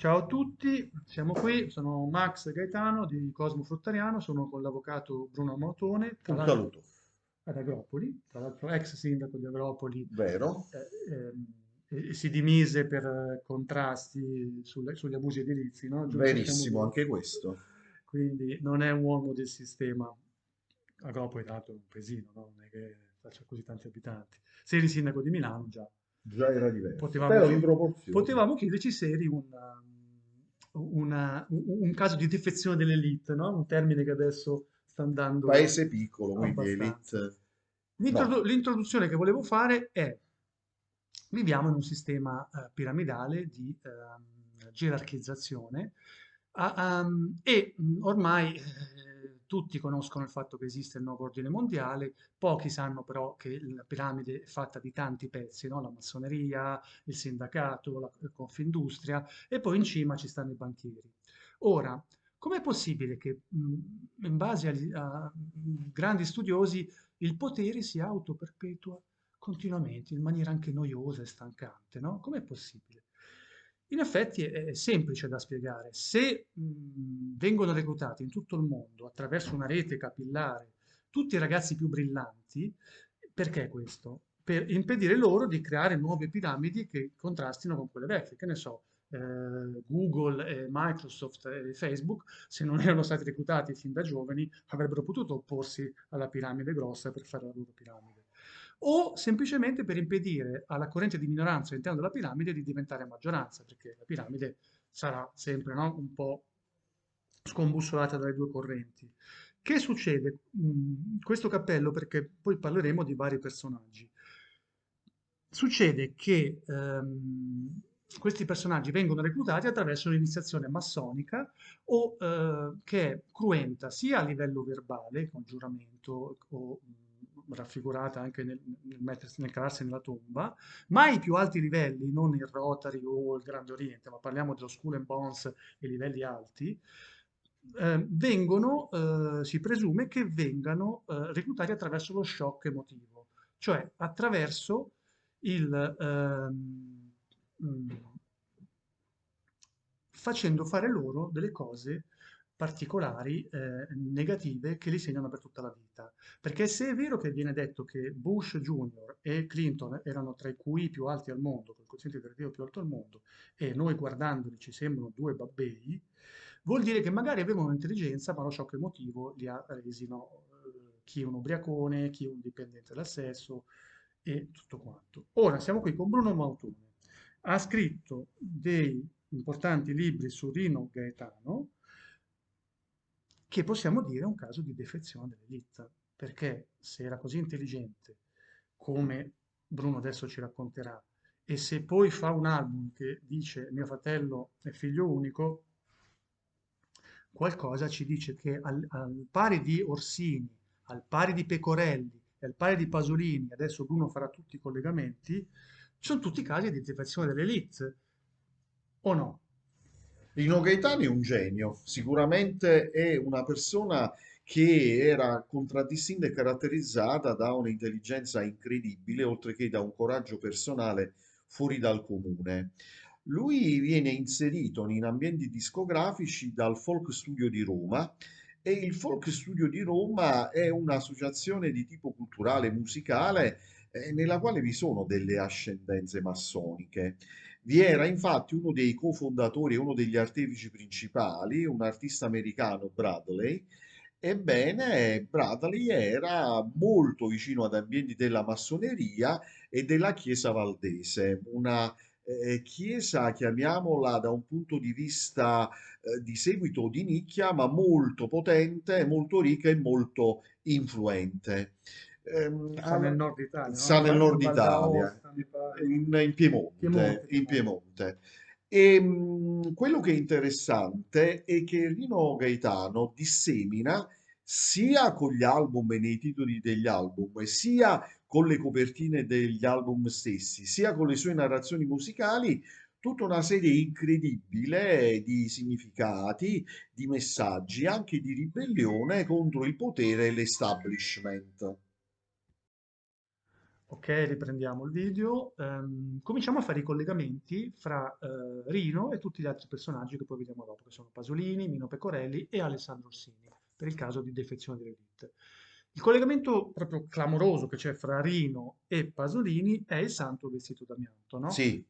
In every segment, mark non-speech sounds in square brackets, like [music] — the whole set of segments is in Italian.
Ciao a tutti, siamo qui, sono Max Gaetano di Cosmo Fruttariano, sono con l'avvocato Bruno Mautone, tra Un saluto, ad Agropoli, tra l'altro ex sindaco di Agropoli, vero? eh, ehm, e, si dimise per eh, contrasti sulle- sugli abusi edilizi, no? Verissimo, dire. anche questo. Quindi non è un uomo del sistema. Agropoli, tra l'altro, è un paesino, no? Non è che faccia così tanti abitanti. Se eri sindaco di Milano, già Già era diverso, potevamo, potevamo chiederci se eri un, um, una- un, un caso di defezione dell'elite, no? Un termine che adesso sta andando Paese piccolo, quindi elite. L'introdu- No, L'introduzione che volevo fare è, viviamo in un sistema eh, piramidale di ehm, gerarchizzazione a- ehm, e mh, ormai eh, tutti conoscono il fatto che esiste il nuovo ordine mondiale, pochi sanno però che la piramide è fatta di tanti pezzi, no? La massoneria, il sindacato, la Confindustria e poi in cima ci stanno i banchieri. Ora, com'è possibile che mh, in base agli- a grandi studiosi il potere si autoperpetua continuamente, in maniera anche noiosa e stancante, no? Com'è possibile? In effetti è, semplice da spiegare. Se mh, vengono reclutati in tutto il mondo attraverso una rete capillare tutti i ragazzi più brillanti, perché questo? Per impedire loro di creare nuove piramidi che contrastino con quelle vecchie. Che ne so, eh, Google, e Microsoft e Facebook, se non erano stati reclutati fin da giovani, avrebbero potuto opporsi alla piramide grossa per fare la loro piramide. O semplicemente per impedire alla corrente di minoranza all'interno della piramide di diventare maggioranza, perché la piramide sarà sempre, no, un po' scombussolata dalle due correnti. Che succede? Mm, questo cappello, perché poi parleremo di vari personaggi. Succede che ehm, questi personaggi vengono reclutati attraverso un'iniziazione massonica o eh, che è cruenta sia a livello verbale, con giuramento o mh, raffigurata anche nel, nel mettersi, nel calarsi nella tomba, ma ai più alti livelli, non il Rotary o il Grande Oriente, ma parliamo dello Skull and Bones e livelli alti, eh, vengono, eh, si presume che vengano eh, reclutati attraverso lo shock emotivo, cioè attraverso il, ehm, mm, facendo fare loro delle cose particolari, eh, negative, che li segnano per tutta la vita. Perché se è vero che viene detto che Bush Junior e Clinton erano tra i QI più alti al mondo, col quoziente intellettivo più alto al mondo, e noi guardandoli ci sembrano due babbei, vuol dire che magari avevano un'intelligenza, ma lo shock emotivo li ha resi, no, eh, chi è un ubriacone, chi è un dipendente dal sesso e tutto quanto. Ora siamo qui con Bruno Mautone. Ha scritto dei importanti libri su Rino Gaetano, che possiamo dire è un caso di defezione dell'elite, perché se era così intelligente, come Bruno adesso ci racconterà, e se poi fa un album che dice mio fratello è figlio unico, qualcosa ci dice che al, al pari di Orsini, al pari di Pecorelli al pari di Pasolini, adesso Bruno farà tutti i collegamenti, sono tutti casi di defezione dell'elite, o no? Rino Gaetano è un genio, sicuramente è una persona che era contraddistinta e caratterizzata da un'intelligenza incredibile, oltre che da un coraggio personale fuori dal comune. Lui viene inserito in ambienti discografici dal Folk Studio di Roma e il Folk Studio di Roma è un'associazione di tipo culturale e musicale eh, nella quale vi sono delle ascendenze massoniche. Vi era infatti uno dei cofondatori uno degli artefici principali, un artista americano, Bradley. Ebbene, Bradley era molto vicino ad ambienti della massoneria e della Chiesa Valdese, una eh, chiesa, chiamiamola da un punto di vista eh, di seguito di nicchia, ma molto potente, molto ricca e molto influente. Ehm, Sta nel alla- nord Italia, no? sta In nel in nord Val Italia, in, in Piemonte, Piemonte, in Piemonte. Piemonte. E mh, quello che è interessante è che Rino Gaetano dissemina sia con gli album e nei titoli degli album, sia con le copertine degli album stessi, sia con le sue narrazioni musicali, tutta una serie incredibile di significati, di messaggi, anche di ribellione contro il potere e l'establishment. Ok, riprendiamo il video. Ehm, cominciamo a fare i collegamenti fra eh, Rino e tutti gli altri personaggi che poi vediamo dopo, che sono Pasolini, Mino Pecorelli e Alessandro Orsini, per il caso di defezione dell'elite. Il collegamento proprio clamoroso che c'è fra Rino e Pasolini è il santo vestito d'amianto, no? Sì,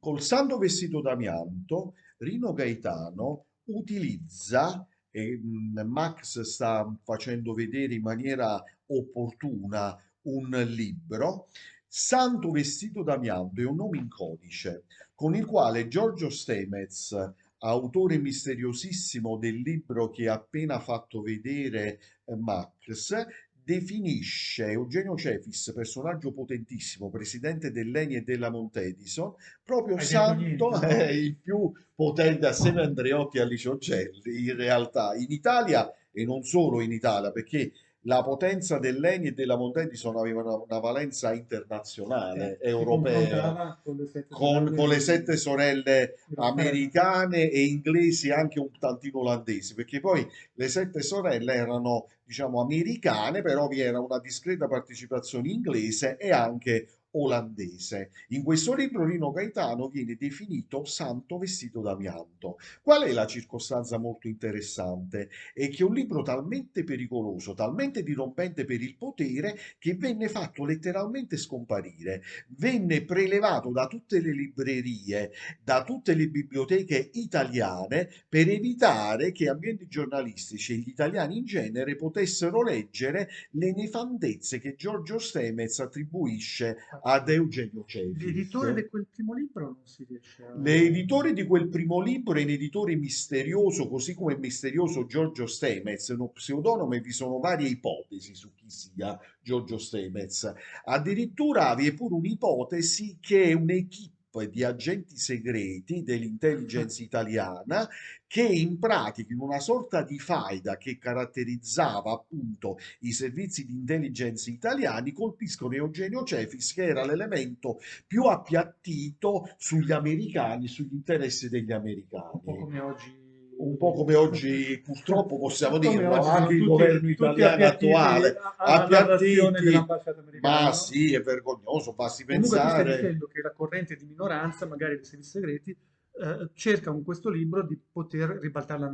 col santo vestito d'amianto, Rino Gaetano utilizza, e mh, Max sta facendo vedere in maniera opportuna un libro, Santo vestito d'amianto è un nome in codice con il quale Giorgio Stemez, autore misteriosissimo del libro che ha appena fatto vedere eh, Max, definisce Eugenio Cefis, personaggio potentissimo, presidente dell'Eni e della Montedison, proprio Hai santo no? [laughs] il più potente assieme a Andreotti e a Licio Gelli, in realtà in Italia e non solo in Italia, perché la potenza dell'Eni e della Montedison aveva una, una valenza Eh, internazionale, si europea, con le sette con, sorelle con le sette sorelle americane e inglesi anche un tantino olandesi, perché poi le sette sorelle erano, diciamo, americane, però vi era una discreta partecipazione inglese e anche olandese. In questo libro Rino Gaetano viene definito santo vestito d'amianto. Qual è la circostanza molto interessante? È che un libro talmente pericoloso, talmente dirompente per il potere, che venne fatto letteralmente scomparire. Venne prelevato da tutte le librerie, da tutte le biblioteche italiane per evitare che ambienti giornalistici e gli italiani in genere potessero leggere le nefandezze che Giorgio Stemez attribuisce ad Eugenio L'editore Cefis. di quel primo libro non si riesce a... L'editore di quel primo libro è un editore misterioso, così come è misterioso Giorgio Stemez, uno pseudonimo e vi sono varie ipotesi su chi sia Giorgio Stemez. Addirittura vi è pure un'ipotesi che un'equipe di agenti segreti dell'intelligence [laughs] italiana che in pratica in una sorta di faida che caratterizzava appunto i servizi di intelligence italiani colpiscono Eugenio Cefis che era l'elemento più appiattito sugli americani, sugli interessi degli Un po' americani. come oggi... Un po' come oggi, purtroppo possiamo dirlo, oggi sono anche il governo italiano attuale, a- alla narrazione appiattiti, ma sì, è vergognoso, basti Comunque tu stai pensare. dicendo che la corrente di minoranza, magari dei servizi segreti, eh, cerca con questo libro di poter ribaltare la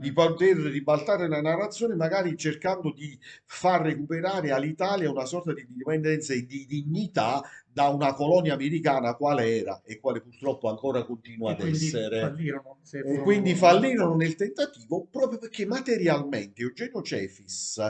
di narrazione. poter ribaltare la narrazione, magari cercando di far recuperare all'Italia una sorta di indipendenza e di dignità da una colonia americana quale era e quale purtroppo ancora continua E ad essere. fallirono, E quindi fallirono nel tentativo proprio perché materialmente Eugenio Cefis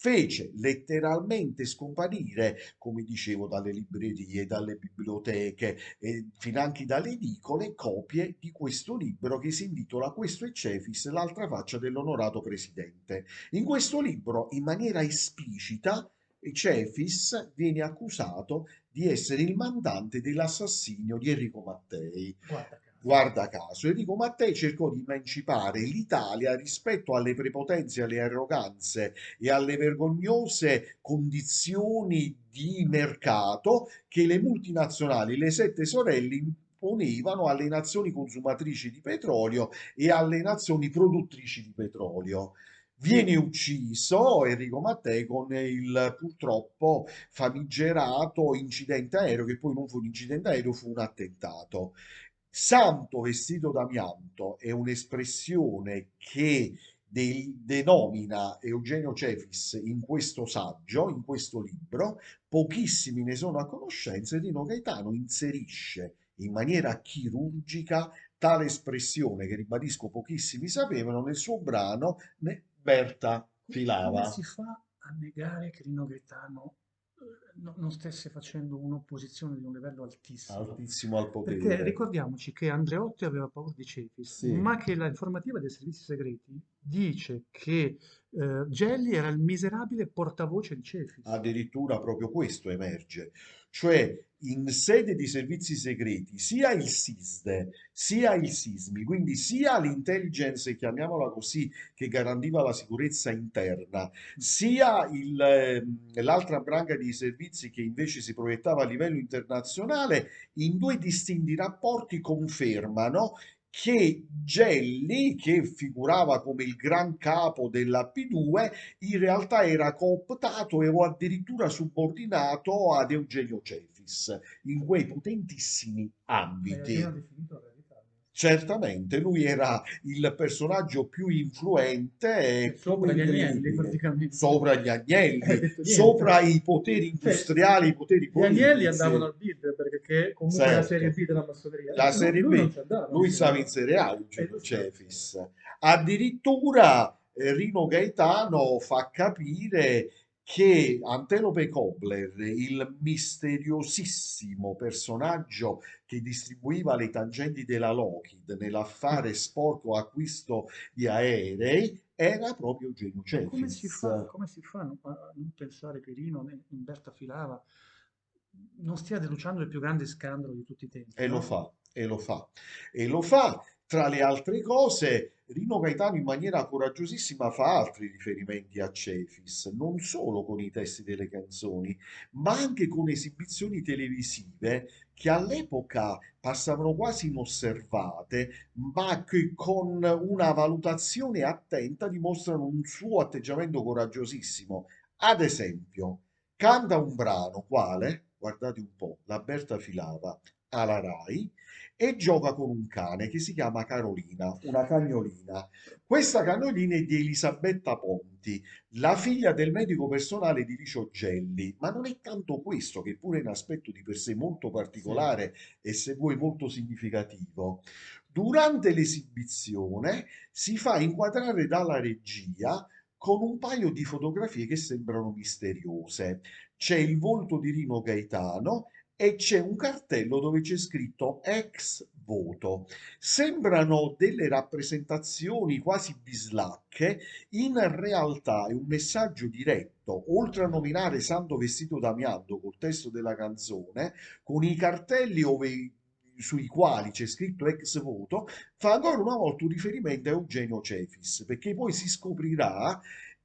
fece letteralmente scomparire, come dicevo, dalle librerie, dalle biblioteche e finanche dalle edicole, copie di questo libro che si intitola Questo è Cefis, l'altra faccia dell'onorato presidente. In questo libro, in maniera esplicita, Cefis viene accusato di essere il mandante dell'assassinio di Enrico Mattei. Guarda. Guarda caso, Enrico Mattei cercò di emancipare l'Italia rispetto alle prepotenze, alle arroganze e alle vergognose condizioni di mercato che le multinazionali, le sette sorelle imponevano alle nazioni consumatrici di petrolio e alle nazioni produttrici di petrolio. Viene ucciso Enrico Mattei con il purtroppo famigerato incidente aereo, che poi non fu un incidente aereo, fu un attentato. Santo vestito d'amianto è un'espressione che de- denomina Eugenio Cefis in questo saggio, in questo libro, pochissimi ne sono a conoscenza e Rino Gaetano inserisce in maniera chirurgica tale espressione che ribadisco pochissimi sapevano nel suo brano Berta Come filava. si fa a negare che Rino Gaetano no- non stesse facendo un'opposizione di un livello altissimo? altissimo al Perché potere. ricordiamoci che Andreotti aveva paura di Cefis, Sì. ma che la informativa dei servizi segreti dice che eh, Gelli era il miserabile portavoce di Cefis. Addirittura proprio questo emerge, cioè in sede di servizi segreti sia il SISDE sia il SISMI, quindi sia l'intelligence, chiamiamola così, che garantiva la sicurezza interna, sia ehm, l'altra branca di servizi che invece si proiettava a livello internazionale, in due distinti rapporti confermano che Gelli, che figurava come il gran capo della P2, in realtà era cooptato e o addirittura subordinato ad Eugenio Cefis in quei potentissimi ambiti. Certamente, lui era il personaggio più influente sopra gli agnelli, praticamente. Sopra gli agnelli, sopra i poteri industriali, i poteri politici. Gli agnelli andavano al bid, perché comunque certo. la serie B della massoneria. La serie lui, B, lui, stava in Serie A, Eugenio Cefis. Addirittura eh, Rino Gaetano fa capire che Antelope Kobler, il misteriosissimo personaggio che distribuiva le tangenti della Lockheed nell'affare sporco acquisto di aerei, era proprio Eugenio Cefis. Come si fa, come si fa a non pensare che Rino in Berta Filava non stia denunciando il più grande scandalo di tutti i tempi? E no? lo fa, e lo fa, e lo fa. Tra le altre cose, Rino Gaetano in maniera coraggiosissima fa altri riferimenti a Cefis, non solo con i testi delle canzoni, ma anche con esibizioni televisive che all'epoca passavano quasi inosservate, ma che con una valutazione attenta dimostrano un suo atteggiamento coraggiosissimo. Ad esempio, canta un brano, quale? Guardate un po', la Berta Filava, alla RAI, e gioca con un cane che si chiama Carolina, una cagnolina. Questa cagnolina è di Elisabetta Ponti, la figlia del medico personale di Licio Gelli, ma non è tanto questo, che pure è un aspetto di per sé molto particolare sì. e se vuoi molto significativo. Durante l'esibizione si fa inquadrare dalla regia con un paio di fotografie che sembrano misteriose. C'è il volto di Rino Gaetano e c'è un cartello dove c'è scritto ex voto. Sembrano delle rappresentazioni quasi bislacche, in realtà è un messaggio diretto, oltre a nominare Santo Vestito d'Amianto col testo della canzone, con i cartelli ove sui quali c'è scritto ex voto, fa ancora una volta un riferimento a Eugenio Cefis, perché poi si scoprirà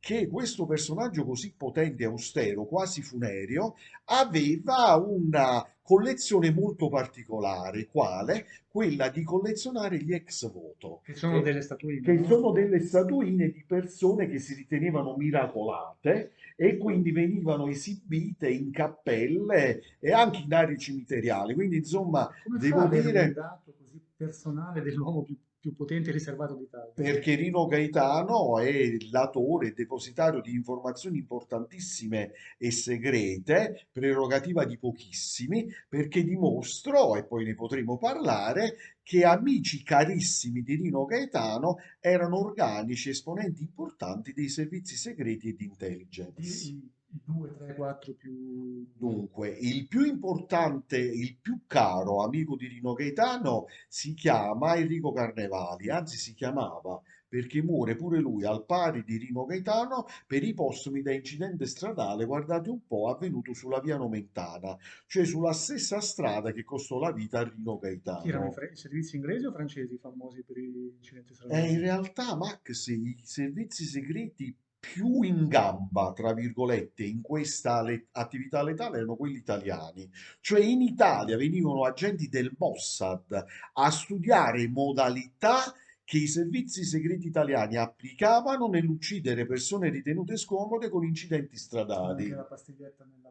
che questo personaggio così potente e austero, quasi funereo, aveva una collezione molto particolare, quale? Quella di collezionare gli ex voto. Che sono che, delle statuine. Che no? sono delle statuine di persone che si ritenevano miracolate e quindi venivano esibite in cappelle e anche in aree cimiteriali. Quindi insomma, Come devo dire... un dato così personale dell'uomo più più potente riservato d'Italia. Perché Rino Gaetano è l'autore depositario di informazioni importantissime e segrete, prerogativa di pochissimi, perché dimostro, e poi ne potremo parlare, che amici carissimi di Rino Gaetano erano organici esponenti importanti dei servizi segreti e di intelligence. I, 2, 3, 4 più... Dunque, il più importante, il più caro amico di Rino Gaetano si chiama Enrico Carnevali, anzi si chiamava perché muore pure lui al pari di Rino Gaetano per i postumi da incidente stradale, guardate un po', avvenuto sulla via Nomentana, cioè sulla stessa strada che costò la vita a Rino Gaetano. Chi erano i, servizi inglesi o francesi famosi per gli incidenti stradali? Eh, in realtà, Max, i servizi segreti più in gamba, tra virgolette, in questa le- attività letale erano quelli italiani. Cioè in Italia venivano agenti del Mossad a studiare modalità che i servizi segreti italiani applicavano nell'uccidere persone ritenute scomode con incidenti stradali. La pastiglietta nella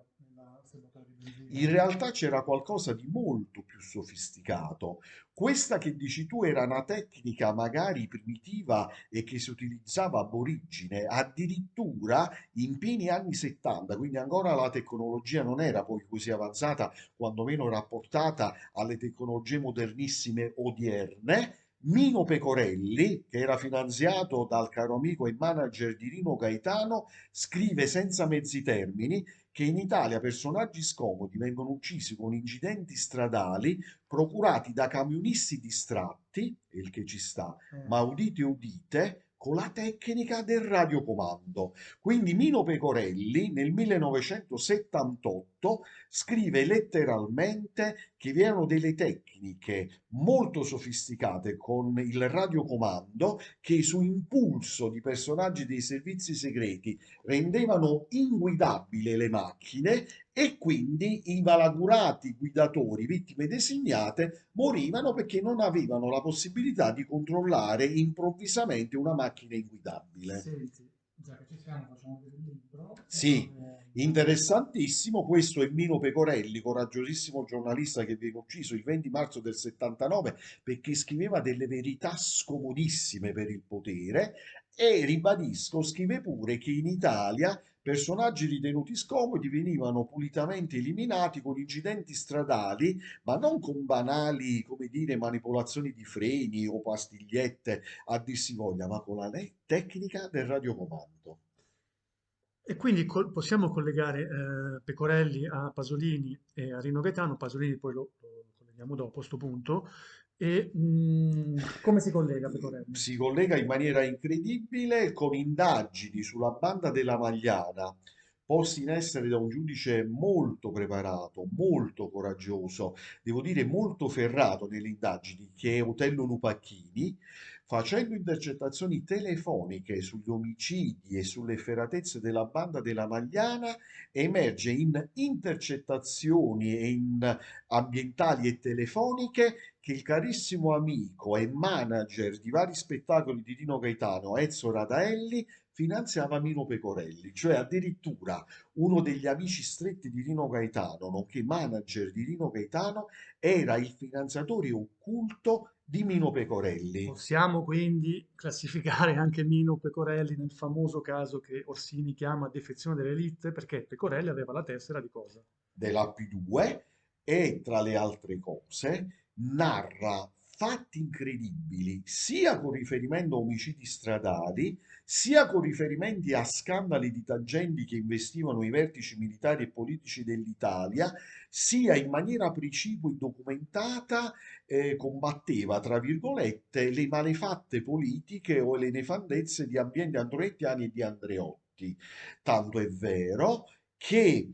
in realtà c'era qualcosa di molto più sofisticato. Questa che dici tu era una tecnica magari primitiva e che si utilizzava ab origine, addirittura in pieni anni 70, quindi ancora la tecnologia non era poi così avanzata, quantomeno rapportata alle tecnologie modernissime odierne. Mino Pecorelli, che era finanziato dal caro amico e manager di Rino Gaetano, scrive senza mezzi termini che in Italia personaggi scomodi vengono uccisi con incidenti stradali procurati da camionisti distratti, il che ci sta, eh. ma udite udite, con la tecnica del radiocomando. Quindi Mino Pecorelli nel 1978 1938, scrive letteralmente che vi erano delle tecniche molto sofisticate con il radiocomando che su impulso di personaggi dei servizi segreti rendevano inguidabili le macchine e quindi i malaugurati guidatori, vittime designate, morivano perché non avevano la possibilità di controllare improvvisamente una macchina inguidabile. Senti, già che ci siamo, facciamo del libro. Sì, interessantissimo. Questo è Mino Pecorelli, coraggiosissimo giornalista che viene ucciso il 20 marzo del 79 perché scriveva delle verità scomodissime per il potere e ribadisco, scrive pure che in Italia personaggi ritenuti scomodi venivano pulitamente eliminati con incidenti stradali, ma non con banali, come dire, manipolazioni di freni o pastigliette a dir si voglia, ma con la tecnica del radiocomando. E quindi col- possiamo collegare eh, Pecorelli a Pasolini e a Rino Gaetano, Pasolini poi lo, lo colleghiamo dopo a questo punto, e mm, come si collega Pecorelli? Si collega in maniera incredibile con indagini sulla banda della Magliana, posti in essere da un giudice molto preparato, molto coraggioso, devo dire molto ferrato nelle indagini, che è Otello Lupacchini, facendo intercettazioni telefoniche sugli omicidi e sulle efferatezze della banda della Magliana, emerge in intercettazioni in ambientali e telefoniche che il carissimo amico e manager di vari spettacoli di Dino Gaetano, Ezio Radaelli, finanziava Mino Pecorelli, cioè addirittura uno degli amici stretti di Rino Gaetano, nonché manager di Rino Gaetano, era il finanziatore occulto di Mino Pecorelli. Possiamo quindi classificare anche Mino Pecorelli nel famoso caso che Orsini chiama defezione dell'elite, perché Pecorelli aveva la tessera di cosa? della P2 e tra le altre cose narra fatti incredibili sia con riferimento a omicidi stradali sia con riferimenti a scandali di tangenti che investivano i vertici militari e politici dell'Italia sia in maniera precipua e documentata eh, combatteva tra virgolette le malefatte politiche o le nefandezze di ambienti androettiani e di Andreotti. Tanto è vero che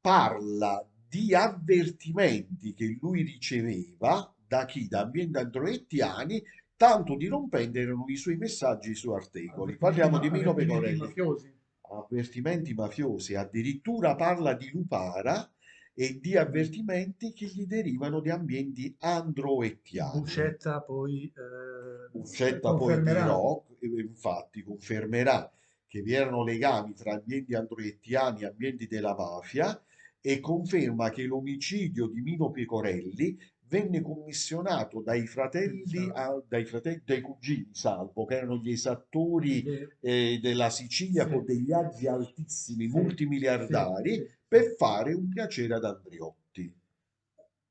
parla di avvertimenti che lui riceveva da chi? Da ambienti androettiani, tanto dirompenti erano i suoi messaggi, i suoi articoli. Parliamo di Mino Pecorelli. mafiosi. Avvertimenti mafiosi, addirittura parla di Lupara e di avvertimenti che gli derivano di ambienti androettiani. Bucetta poi eh, Uccetta poi dirò, e infatti confermerà che vi erano legami tra ambienti androettiani e ambienti della mafia e conferma che l'omicidio di Mino Pecorelli venne commissionato dai fratelli, a- dai fratelli, dai cugini Salvo, che erano gli esattori eh, della Sicilia Sì. con degli agi altissimi, Sì, multimiliardari, sì, per fare un piacere ad Andriotti.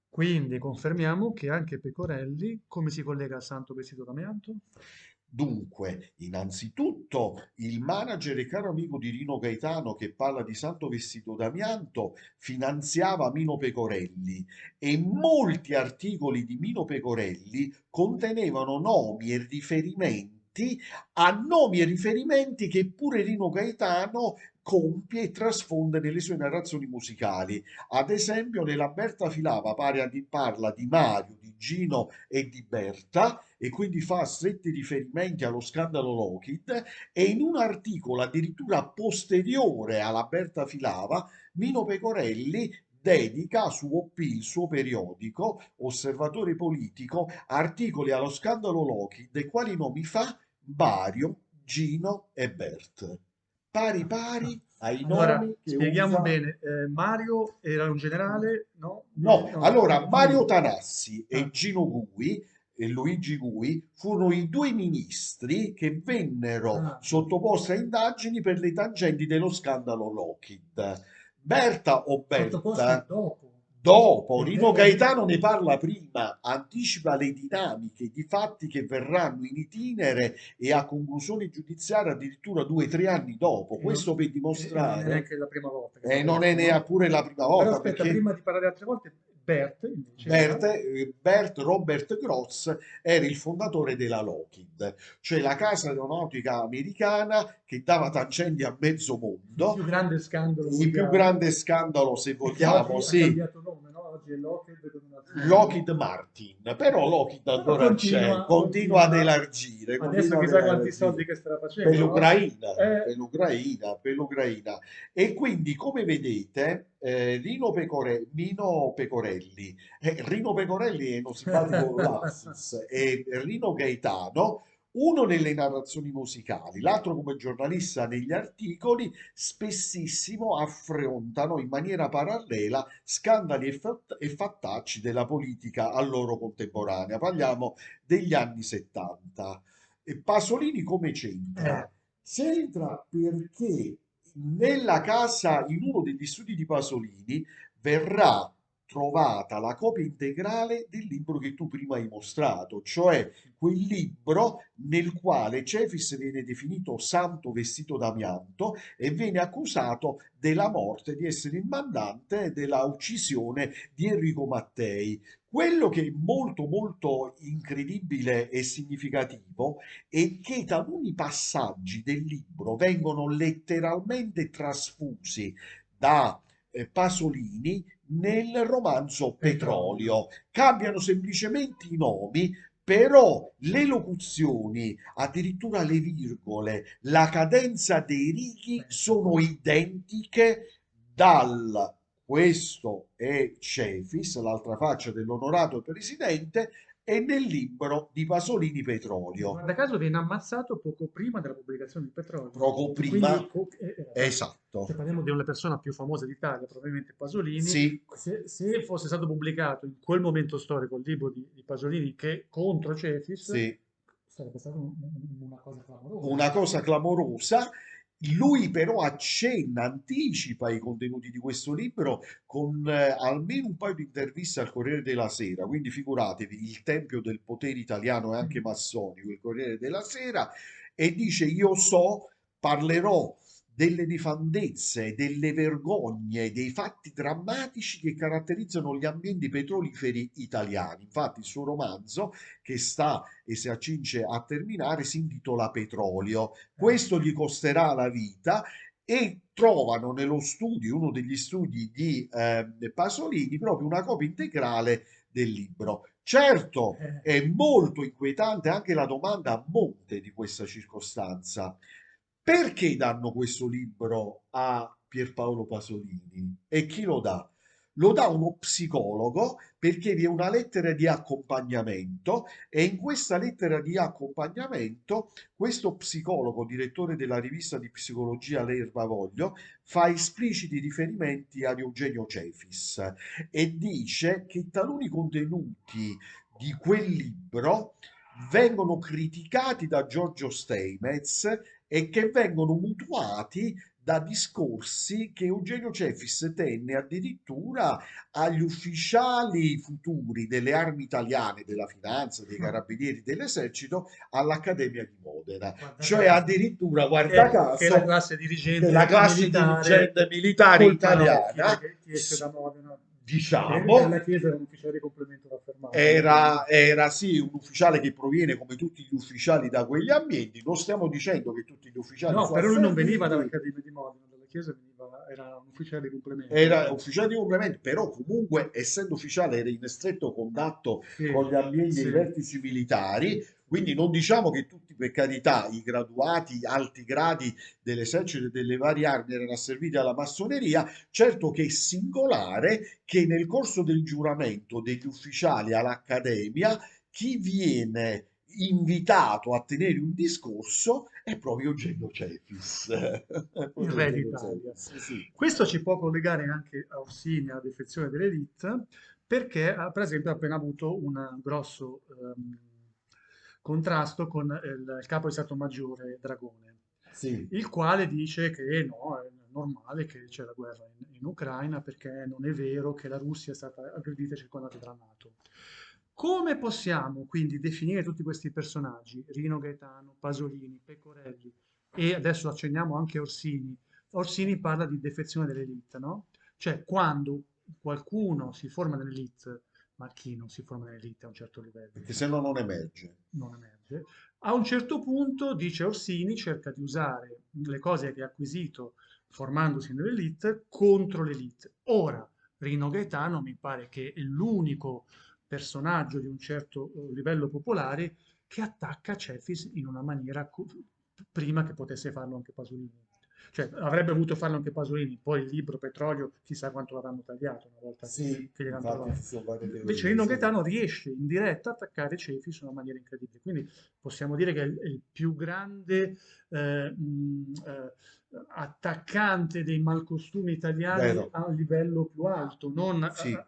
Quindi confermiamo che anche Pecorelli, come si collega al santo vestito d'amianto? Dunque, innanzitutto il manager e caro amico di Rino Gaetano che parla di Santo Vestito d'Amianto finanziava Mino Pecorelli e molti articoli di Mino Pecorelli contenevano nomi e riferimenti a nomi e riferimenti che pure Rino Gaetano compie e trasfonde nelle sue narrazioni musicali. Ad esempio, nella Berta Filava di- parla di Mario, di Gino e di Berta e quindi fa stretti riferimenti allo scandalo Lockheed e in un articolo addirittura posteriore alla Berta Filava, Mino Pecorelli dedica su OP, il suo periodico, Osservatore Politico, articoli allo scandalo Lockheed e quali nomi fa? Mario, Gino e Bert. Pari pari ai Allora, nomi che spieghiamo usa... bene, eh, Mario era un generale, no? No, allora Mario. Tanassi e Ah. Gino Gui e Luigi Gui furono i due ministri che vennero Ah. sottoposti a indagini per le tangenti dello scandalo Lockheed. Berta o Sottoposti Berta, dopo. Dopo, Rino. Gaetano ne parla prima, anticipa le dinamiche di fatti che verranno in itinere e a conclusione giudiziaria addirittura due o tre anni dopo. E Questo per e- e non è dimostrare, neanche la prima volta e fa non è neppure la prima Però volta aspetta, perché... prima di parlare altre volte, Bert, invece, Bert, eh, Bert Robert Gross era il fondatore della Lockheed, cioè la casa aeronautica americana che dava tangenti a mezzo il mondo. più grande scandalo Il più grande scandalo, se vogliamo, sì, nome, no? Oggi è Lockheed nome. Lockheed Martin, però Lockheed Però ancora continua- c'è, continua continua- ad elargire, Adesso chissà quanti soldi che starà facendo. per no? l'Ucraina, Eh. per l'Ucraina, per l'Ucraina. E quindi, come vedete, eh, Rino, Pecore- Mino Pecorelli, eh, Rino Pecorelli è uno simpatico [laughs] lapsus, e Rino Gaetano, uno nelle narrazioni musicali, l'altro come giornalista negli articoli, spessissimo affrontano in maniera parallela scandali e, fat- e fattacci della politica a loro contemporanea. Parliamo degli anni 70. E Pasolini come c'entra? Eh. C'entra perché nella casa, in uno degli studi di Pasolini, verrà trovata la copia integrale del libro che tu prima hai mostrato, cioè quel libro nel quale Cefis viene definito santo vestito d'amianto e viene accusato della morte, di essere il mandante della uccisione di Enrico Mattei. Quello che è molto molto incredibile e significativo è che taluni passaggi del libro vengono letteralmente trasfusi da eh, Pasolini nel romanzo Petrolio. Cambiano semplicemente i nomi, però le locuzioni, addirittura le virgole, la cadenza dei righi sono identiche dal questo è Cefis, l'altra faccia dell'onorato presidente, e nel libro di Pasolini Petrolio. Guarda caso viene ammazzato poco prima della pubblicazione del petrolio. Poco prima, Quindi, eh, eh, esatto. se parliamo di una persona più famosa d'Italia, probabilmente Pasolini, Sì, se, se fosse stato pubblicato in quel momento storico il libro di, di Pasolini che contro Cefis, sì. sarebbe stata un- un- una cosa clamorosa. una cosa clamorosa. Lui però accenna, anticipa i contenuti di questo libro con eh, almeno un paio di interviste al Corriere della Sera, quindi figuratevi, il tempio del potere italiano è anche massonico, il Corriere della Sera, e dice io so, parlerò delle nefandezze, delle vergogne, dei fatti drammatici che caratterizzano gli ambienti petroliferi italiani. Infatti il suo romanzo, che sta e si accinge a terminare, si intitola Petrolio. Questo gli costerà la vita e trovano nello studio, uno degli studi di eh, Pasolini, proprio una copia integrale del libro. Certo, Eh, è molto inquietante anche la domanda a monte di questa circostanza. Perché danno questo libro a Pierpaolo Pasolini? E chi lo dà? Lo dà uno psicologo perché vi è una lettera di accompagnamento e in questa lettera di accompagnamento questo psicologo, direttore della rivista di psicologia L'Erbavoglio, fa espliciti riferimenti ad Eugenio Cefis e dice che taluni contenuti di quel libro vengono criticati da Giorgio Steinmetz e che vengono mutuati da discorsi che Eugenio Cefis tenne addirittura agli ufficiali futuri delle armi italiane, della finanza, dei carabinieri, dell'esercito all'Accademia di Modena. guarda Cioè addirittura, guarda Che- caso, che la classe dirigente della classe militare dirigente militare italiana, che ti esce da Modena. Diciamo, era un ufficiale di complemento raffermato. Era, sì un ufficiale che proviene come tutti gli ufficiali da quegli ambienti. Non stiamo dicendo che tutti gli ufficiali No, però lui non veniva dall'Accademia di Modena, dalla Chiesa veniva, era un ufficiale di complemento. Era ufficiale di complemento, però comunque essendo ufficiale era in stretto contatto Sì, con gli ambienti sì. e i vertici militari, quindi non diciamo che tutti, per carità, i graduati, alti gradi dell'esercito e delle varie armi erano asserviti alla massoneria, certo che è singolare che nel corso del giuramento degli ufficiali all'Accademia chi viene invitato a tenere un discorso è proprio Eugenio Cefis. [laughs] Il re d'Italia. Cefis, sì. Questo ci può collegare anche a Orsini, alla defezione dell'elite, perché per esempio ha appena avuto un grosso ehm, contrasto con il, il capo di Stato Maggiore Dragone, Sì. il quale dice che no, è normale che c'è la guerra in, in Ucraina perché non è vero che la Russia è stata aggredita e circondata dalla NATO. Come possiamo quindi definire tutti questi personaggi, Rino Gaetano, Pasolini, Pecorelli e adesso accenniamo anche Orsini? Orsini parla di defezione dell'elite, no? Cioè quando qualcuno si forma nell'elite, ma chi non si forma nell'elite a un certo livello? Perché se no non emerge. Non emerge. A un certo punto, dice Orsini, cerca di usare le cose che ha acquisito formandosi nell'elite contro l'elite. Ora, Rino Gaetano mi pare che è l'unico personaggio di un certo eh, livello popolare che attacca Cefis in una maniera prima che potesse farlo anche Pasolini. Cioè, avrebbe voluto farlo anche Pasolini, poi il libro Petrolio, chissà quanto l'avranno tagliato una volta sì, che gliel'hanno trovato. Invece Rino Gaetano riesce in diretta a attaccare Cefis in una maniera incredibile. Quindi possiamo dire che è il più grande eh, mh, eh, attaccante dei malcostumi italiani Vero. a livello più alto, non sì. a,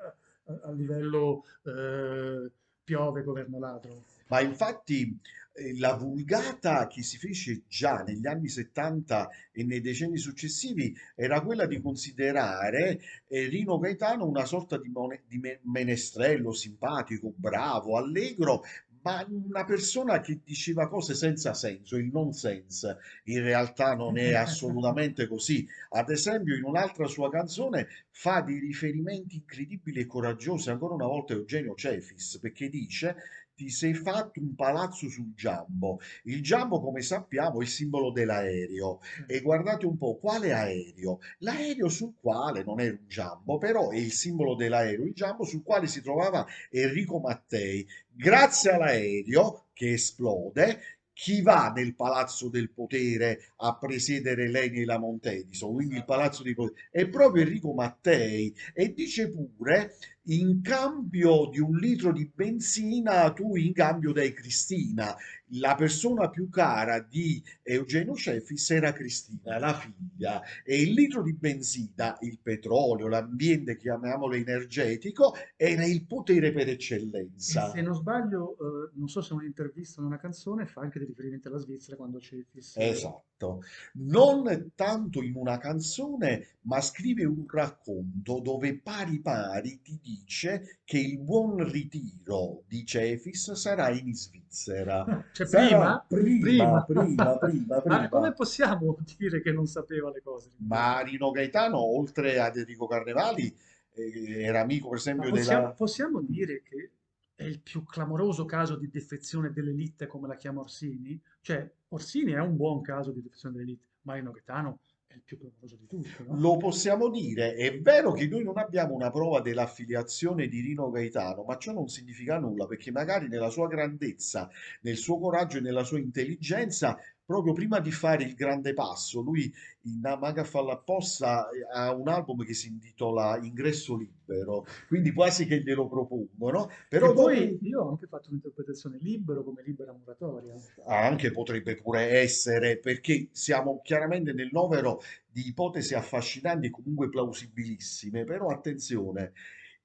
a, a, livello eh, piove governo ladro. Ma infatti eh, la vulgata che si fece già negli anni 70 e nei decenni successivi era quella di considerare eh, Rino Gaetano una sorta di, di menestrello simpatico, bravo, allegro, ma una persona che diceva cose senza senso, il nonsense, in realtà non è assolutamente così. Ad esempio, in un'altra sua canzone fa dei riferimenti incredibili e coraggiosi, ancora una volta Eugenio Cefis, perché dice ti sei fatto un palazzo sul Giambo. Il Giambo, come sappiamo, è il simbolo dell'aereo. E guardate un po', quale aereo? L'aereo sul quale, non è un Giambo, però è il simbolo dell'aereo, il Giambo sul quale si trovava Enrico Mattei. Grazie all'aereo che esplode, chi va nel palazzo del potere a presiedere Leni e la Montedison, quindi il palazzo di potere, è proprio Enrico Mattei e dice pure in cambio di un litro di benzina tu in cambio dai Cristina la persona più cara di Eugenio Cefis era Cristina, la figlia, e il litro di benzina, il petrolio, l'ambiente, chiamiamolo energetico, era il potere per eccellenza. E se non sbaglio, eh, non so se un'intervista o una canzone fa anche dei riferimenti alla Svizzera quando Cefis... Esatto, non tanto in una canzone, ma scrive un racconto dove pari pari ti dice che il buon ritiro di Cefis sarà in Svizzera. [laughs] Cioè prima? Prima, prima, prima, prima, [laughs] prima. Ma come possiamo [laughs] dire che non sapeva le cose? Ma Rino Gaetano, oltre ad Enrico Carnevali, eh, era amico per esempio possiamo, della... Possiamo dire che è il più clamoroso caso di defezione dell'elite come la chiama Orsini? Cioè, Orsini è un buon caso di defezione dell'elite, ma Rino Gaetano è il più clamoroso di tutti. No? Lo possiamo dire, è vero che noi non abbiamo una prova dell'affiliazione di Rino Gaetano, ma ciò non significa nulla perché magari nella sua grandezza, nel suo coraggio e nella sua intelligenza proprio prima di fare il grande passo, lui in Maga Falla Apposta eh, ha un album che si intitola Ingresso Libero, quindi quasi che glielo propongono. Però e poi io ho anche fatto un'interpretazione libero come libera muratoria. Anche potrebbe pure essere, perché siamo chiaramente nel novero di ipotesi affascinanti e comunque plausibilissime, però attenzione,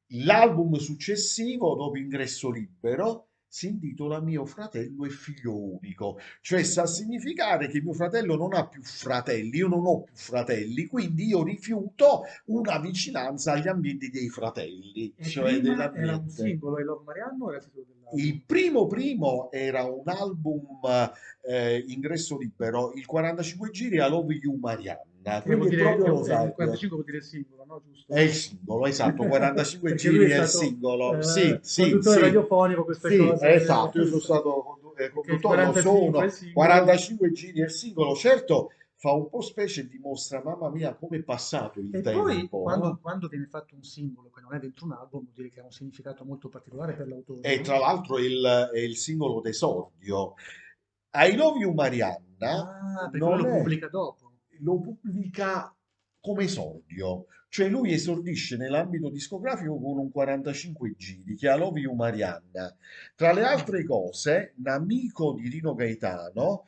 l'album successivo, dopo Ingresso Libero, si intitola Mio fratello è figlio unico, cioè sta a significare che mio fratello non ha più fratelli, io non ho più fratelli, quindi io rifiuto una vicinanza agli ambienti dei fratelli. E cioè era un singolo, e Love Mariano o era dell'album? Il primo primo era un album eh, ingresso libero, il 45 giri a Love You Marianne. Quindi dire, proprio lo sai. 45 vuol dire singolo, no? Giusto? È il singolo, esatto, 45 [laughs] giri è, è il singolo. Eh, sì, sì, conduttore sì. radiofonico, queste sì, cose. Esatto, io sono stato eh, conduttore, lo sono, 45 giri è il singolo, certo fa un po' specie e dimostra, mamma mia, come è passato il e tempo. E poi, quando, quando, viene fatto un singolo che non è dentro un album, vuol dire che ha un significato molto particolare per l'autore. E tra l'altro è il, è il singolo d'esordio. I Love You Marianna ah, perché lo è, pubblica dopo. Lo pubblica come esordio, cioè lui esordisce nell'ambito discografico con un 45 giri che è I Love You Marianna. Tra le altre cose, un amico di Rino Gaetano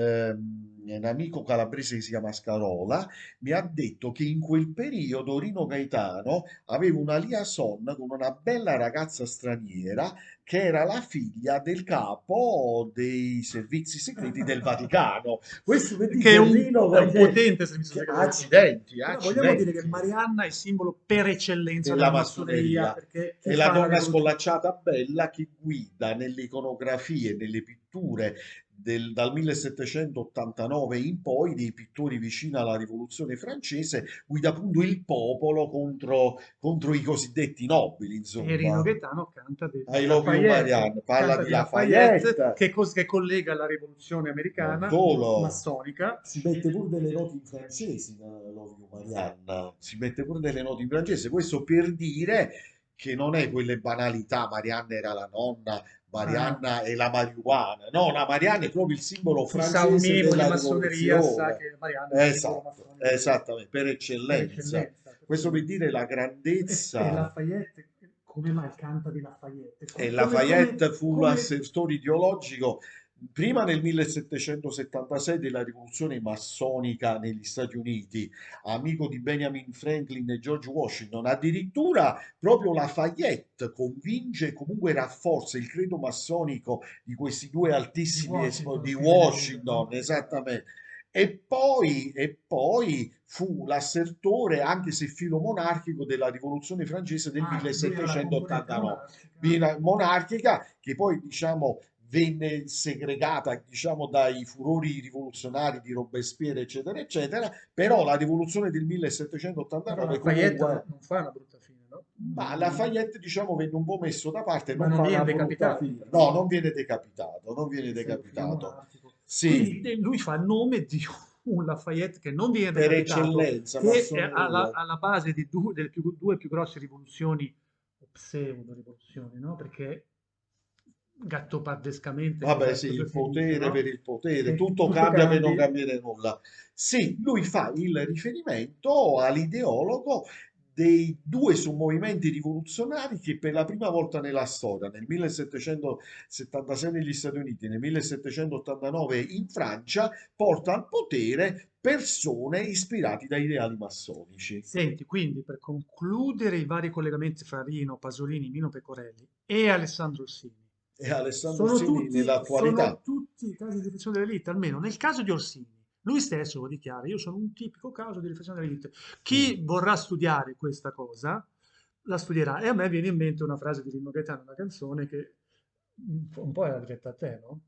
un amico calabrese che si chiama Scarola, mi ha detto che in quel periodo Rino Gaetano aveva una liaison con una bella ragazza straniera che era la figlia del capo dei servizi segreti del [laughs] Vaticano. Questo per Che è un, Rino è un potente servizio segreto. accidenti, accidenti. vogliamo dire che Marianna è il simbolo per eccellenza Della della massoneria, È la donna scollacciata bella che guida nelle iconografie, nelle pitture del- dal 1789 in poi, dei pittori vicini alla rivoluzione francese, guida appunto il popolo contro, contro i cosiddetti nobili, insomma. E Rino Gaetano canta di I love you, Lafayette. Parla canta di Lafayette. che, cos- che collega la rivoluzione americana massonica Si mette pure delle note in francese nella Love You. Si mette pure delle note in francese. Questo per dire che non è quelle banalità, Marianna era la nonna, Marianna è la marijuana. No, la Marianna è proprio il simbolo francese minimo di della massoneria sa che Marianna è Esatto, esattamente, per per eccellenza. eccellenza. Questo per dire la E, e grandezza. Lafayette, come mai canta di Lafayette? E Come- Lafayette come- fu come- l'assessore ideologico prima nel 1776 della rivoluzione massonica negli Stati Uniti, amico di Benjamin Franklin e George Washington. Addirittura proprio Lafayette convince e comunque rafforza il credo massonico di questi due altissimi Di Washington, di Washington, esattamente. E poi, e poi fu l'assertore, anche se filo monarchico, della rivoluzione francese del Ah, lui era la 1789 componente bina- monarchica che poi diciamo venne segregata diciamo dai furori rivoluzionari di Robespierre eccetera eccetera però la rivoluzione del Però 1789 Lafayette comunque non fa una brutta fine, no? ma Lafayette diciamo venne un po' messo da parte Ma non non viene decapitato, no non viene decapitato non viene decapitato. sì. Quindi eh, lui fa il nome di [laughs] un Lafayette che non viene per eccellenza che è alla, alla base di due, delle più, due più grosse rivoluzioni, o pseudo-rivoluzioni, no? Perché gattopardescamente... Vabbè, sì, il potere no? per il potere, E tutto tutto cambia per non cambi. cambiare nulla. Sì, lui fa il riferimento all'ideologo dei due sommovimenti rivoluzionari che per la prima volta nella storia, nel 1776 negli Stati Uniti e nel 1789 in Francia, porta al potere persone ispirate da ideali massonici. Senti, quindi per concludere i vari collegamenti fra Rino, Pasolini, Mino Pecorelli e Alessandro Orsini, E Alessandro sono Orsini tutti, nell'attualità. sono tutti casi di riflessione dell'elite, almeno nel caso di Orsini. Lui stesso lo dichiara, io sono un tipico caso di riflessione dell'elite. Chi Mm. vorrà studiare questa cosa, la studierà. E a me viene in mente una frase di Rino Gaetano, una canzone che un po', un po' era diretta a te, no?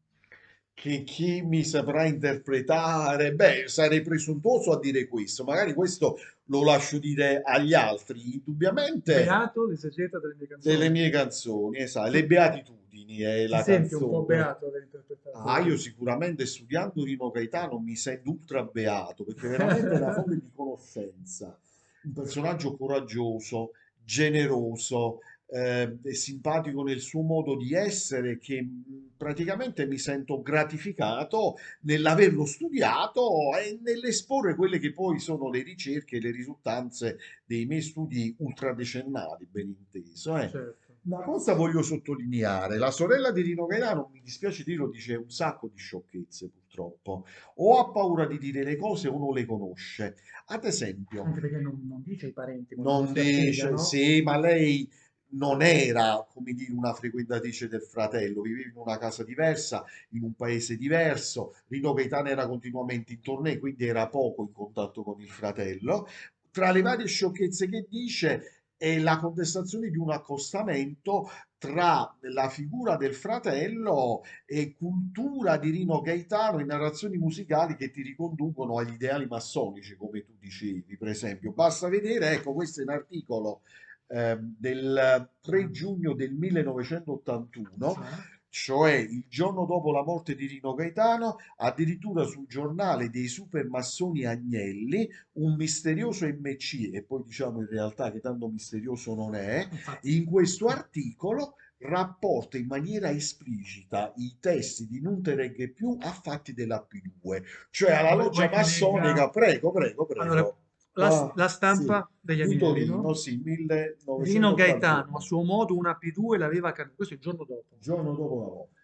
Che chi mi saprà interpretare, beh, sarei presuntuoso a dire questo, magari questo lo lascio dire agli altri, indubbiamente Beato, l'esegeta delle mie canzoni. delle mie canzoni, esatto, le beatitudini è Ti la senti un po' beato aver interpretato. Ah, io sicuramente studiando Rino Gaetano mi sento ultra beato, perché veramente è una fonte di conoscenza, un personaggio coraggioso, generoso, eh, simpatico nel suo modo di essere, che mh, praticamente mi sento gratificato nell'averlo studiato e nell'esporre quelle che poi sono le ricerche e le risultanze dei miei studi ultradecennali, ben inteso. eh. Certo. Una cosa voglio sottolineare, la sorella di Rino Gaetano, mi dispiace dirlo, dice un sacco di sciocchezze purtroppo, o ha paura di dire le cose o non le conosce. Ad esempio, Anche perché non, non dice ai parenti. non accede, dice, no? sì, ma lei non era, come dire, una frequentatrice del fratello, viveva in una casa diversa, in un paese diverso, Rino Gaetano era continuamente in tournée, quindi era poco in contatto con il fratello. Tra le varie sciocchezze che dice è la contestazione di un accostamento tra la figura del fratello e cultura di Rino Gaetano in narrazioni musicali che ti riconducono agli ideali massonici, come tu dicevi, per esempio. Basta vedere, ecco, questo è un articolo ehm, del 3 giugno del 1981, Cioè, cioè il giorno dopo la morte di Rino Gaetano, addirittura sul giornale dei supermassoni Agnelli, un misterioso MC, e poi diciamo in realtà che tanto misterioso non è, in questo articolo rapporta in maniera esplicita i testi di Non te regge più a fatti della P2, cioè alla loggia massonica, prego, prego, prego. Allora, la, Ah, la stampa degli Di Agnelli, Torino, no? sì, 1981. Rino Gaetano a suo modo una P2 l'aveva cantata, questo è il giorno dopo. Giorno dopo la morte.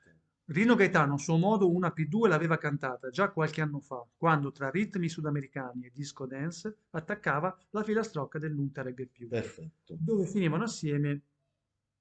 Rino Gaetano a suo modo una P2 l'aveva cantata già qualche anno fa, quando tra ritmi sudamericani e disco dance attaccava la filastrocca del regge più, Perfetto. dove finivano assieme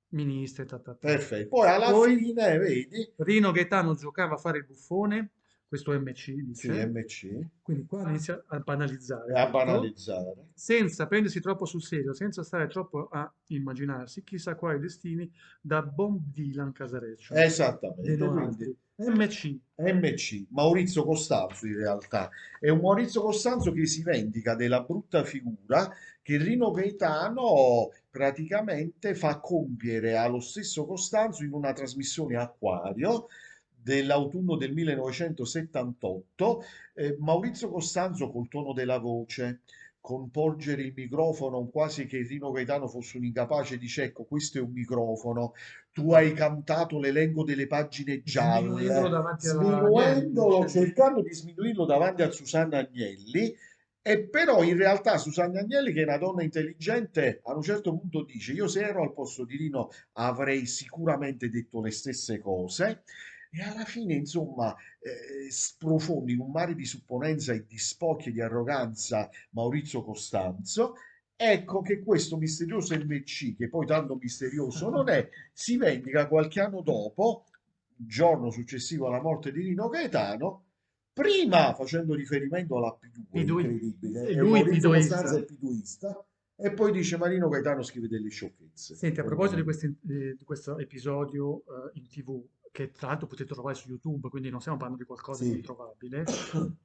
ministri, ta, ta, ta. Perfetto. Poi alla Poi fine, vedi, Rino Gaetano giocava a fare il buffone, questo MC sì, dice, MC, quindi qua inizia a banalizzare a tutto, banalizzare. senza prendersi troppo sul serio, senza stare troppo a immaginarsi chissà quali destini da Bob Dylan Casareccio, Esattamente. Quindi. MC, MC, Maurizio Costanzo in realtà, è un Maurizio Costanzo che si vendica della brutta figura che Rino Gaetano praticamente fa compiere allo stesso Costanzo in una trasmissione Acquario dell'autunno del 1978. Eh, Maurizio Costanzo col tono della voce, con porgere il microfono quasi che Rino Gaetano fosse un incapace, dice ecco questo è un microfono, tu hai cantato l'elenco delle pagine gialle, sminuendolo, Agnelli, cercando di sminuirlo davanti a Susanna Agnelli. E però in realtà Susanna Agnelli, che è una donna intelligente, a un certo punto dice: Io se ero al posto di Rino avrei sicuramente detto le stesse cose. E alla fine, insomma, eh, sprofonda in un mare di supponenza e di spocchi e di arroganza Maurizio Costanzo. Ecco che questo misterioso MC, che poi tanto misterioso non è, si vendica qualche anno dopo, giorno successivo alla morte di Rino Gaetano, prima facendo riferimento alla P2, Pidui- incredibile, e e lui è piduista, e poi dice Marino Gaetano scrive delle sciocchezze. Senti, a proposito di, questi- eh, di questo episodio eh, in TV, che tra l'altro potete trovare su YouTube, quindi non stiamo parlando di qualcosa di Sì. introvabile,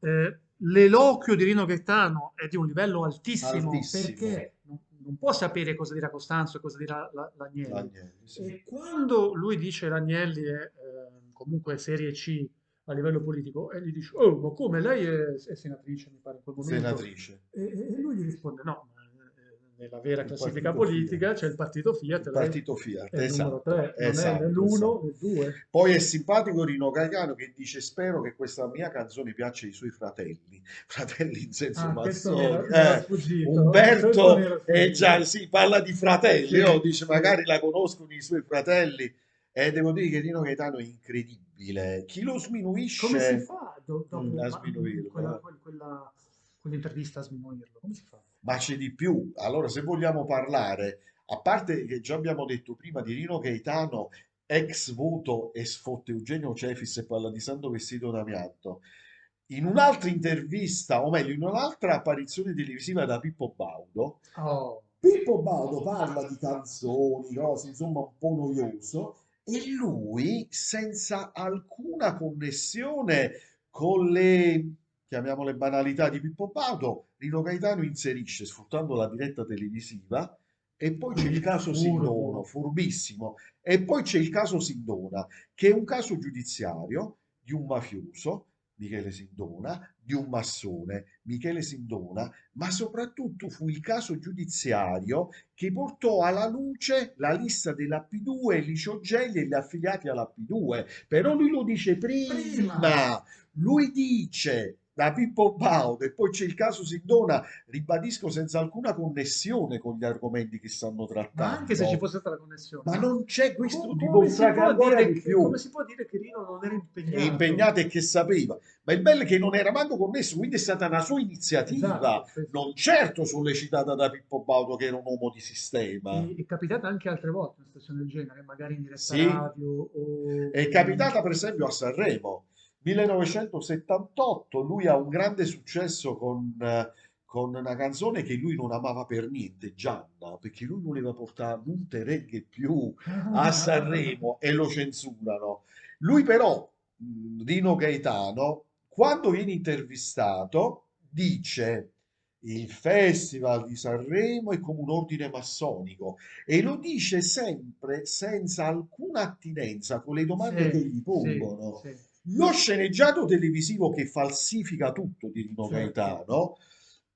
eh, l'eloquio di Rino Gaetano è di un livello altissimo, Altissimo. perché non, non può sapere cosa dirà Costanzo e cosa dirà la- l'Agnelli. Agnelli, sì. E quando lui dice l'Agnelli è eh, comunque serie C a livello politico, e gli dice, oh, ma come lei è, è senatrice, mi pare, in quel momento. Senatrice. E, e- lui gli risponde, no, nella vera Il classifica politica c'è il partito Fiat, Il partito Fiat, è esatto, 3, non è esatto, né l'1 esatto. né il 2. Poi è simpatico Rino Gaetano che dice spero che questa mia canzone piaccia ai suoi fratelli, [laughs] fratelli in senso Ah, era Eh, Umberto era eh, già, sì, parla di fratelli, Sì, no? dice magari la conoscono i suoi fratelli e devo dire che Rino Gaetano è incredibile. Chi lo Come si sminuisce fa do- dopo mm, a sminuirlo? quella, eh? quel- quella- quell'intervista a sminuirlo? Come si fa? Ma c'è di più. Allora, se vogliamo parlare, a parte che già abbiamo detto prima di Rino Gaetano, ex voto e sfotte Eugenio Cefis e parla di santo vestito d'amianto. In un'altra intervista, o meglio, in un'altra apparizione televisiva da Pippo Baudo, Oh, Pippo Baudo parla di canzoni, cose, insomma, un po' noioso, e lui, senza alcuna connessione con le, chiamiamole banalità di Pippo Baudo, Rino Gaetano inserisce, sfruttando la diretta televisiva, e poi c'è il caso Sindona, furbissimo, e poi c'è il caso Sindona, che è un caso giudiziario di un mafioso, Michele Sindona, di un massone, Michele Sindona, ma soprattutto fu il caso giudiziario che portò alla luce la lista della P2, Licio Gelli e gli affiliati alla P2. Però lui lo dice prima, Prima. lui dice da Pippo Baudo e poi c'è il caso Sindona, ribadisco senza alcuna connessione con gli argomenti che stanno ma trattando. anche se ci fosse stata la connessione, Ma non c'è questo, co- ti come, si dimostra che può ancora dire di che, più come si può dire che Rino non era impegnato? è impegnato e che sapeva. Ma il bello è che non era manco connesso, quindi è stata una sua iniziativa, Esatto, non certo sollecitata da Pippo Baudo, che era un uomo di sistema. E- È capitata anche altre volte una situazione del genere, magari in diretta Sì. radio o... È capitata per esempio a Sanremo, 1978, lui ha un grande successo con, eh, con una canzone che lui non amava per niente, Gianna, perché lui voleva portare molte reggae più a Sanremo e lo censurano. Lui però, Rino Gaetano, quando viene intervistato, dice il Festival di Sanremo è come un ordine massonico e lo dice sempre senza alcuna attinenza con le domande Sì, che gli sì, pongono. sì. Lo sceneggiato televisivo che falsifica tutto di Rino Certo. Gaetano,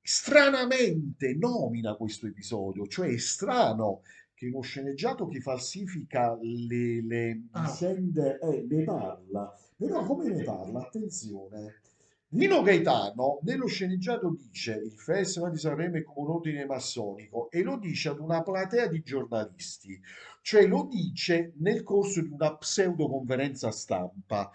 stranamente nomina questo episodio, cioè è strano che uno sceneggiato che falsifica le, le Ah. vicende eh, ne parla, però come ne parla? Attenzione. Nino Gaetano nello sceneggiato dice il Festival di Sanremo è come un ordine massonico e lo dice ad una platea di giornalisti, cioè lo dice nel corso di una pseudo conferenza stampa.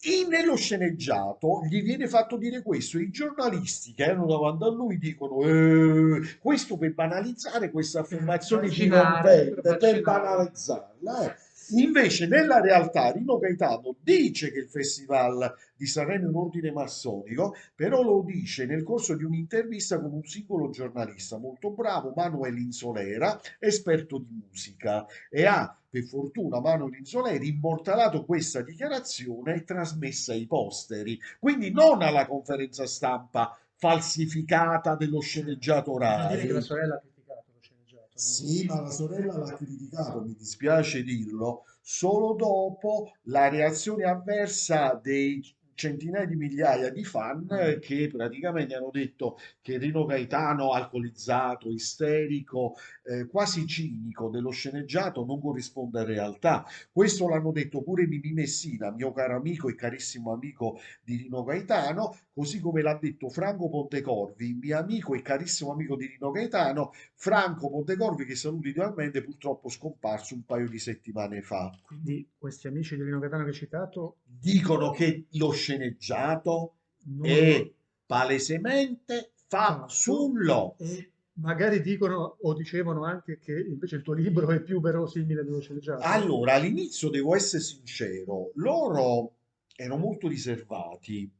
E nello sceneggiato gli viene fatto dire questo. I giornalisti che erano davanti a lui dicono eh, questo per banalizzare questa affermazione di per per banalizzarla. eh. Invece, nella realtà, Rino Gaetano dice che il Festival di Sanremo è un ordine massonico, però lo dice nel corso di un'intervista con un singolo giornalista molto bravo, Manuel Insolera, esperto di musica, e ha, per fortuna, Manuel Insolera immortalato questa dichiarazione e trasmessa ai posteri, quindi non alla conferenza stampa falsificata dello sceneggiato che la sorella ha criticato lo sceneggiato, no? Sì, ma la sorella l'ha criticato, mi dispiace dirlo, solo dopo la reazione avversa dei centinaia di migliaia di fan eh, che praticamente hanno detto che Rino Gaetano, alcolizzato, isterico, eh, quasi cinico dello sceneggiato, non corrisponde a realtà. Questo l'hanno detto pure Mimì Messina, mio caro amico e carissimo amico di Rino Gaetano, così come l'ha detto Franco Pontecorvi, mio amico e carissimo amico di Rino Gaetano, Franco Pontecorvi che saluto idealmente, purtroppo scomparso un paio di settimane fa. Quindi questi amici di Rino Gaetano che hai citato Dicono che lo sceneggiato non è palesemente fasullo. e magari dicono o dicevano anche che invece il tuo libro è più verosimile dello sceneggiato. Allora, all'inizio devo essere sincero, loro erano molto riservati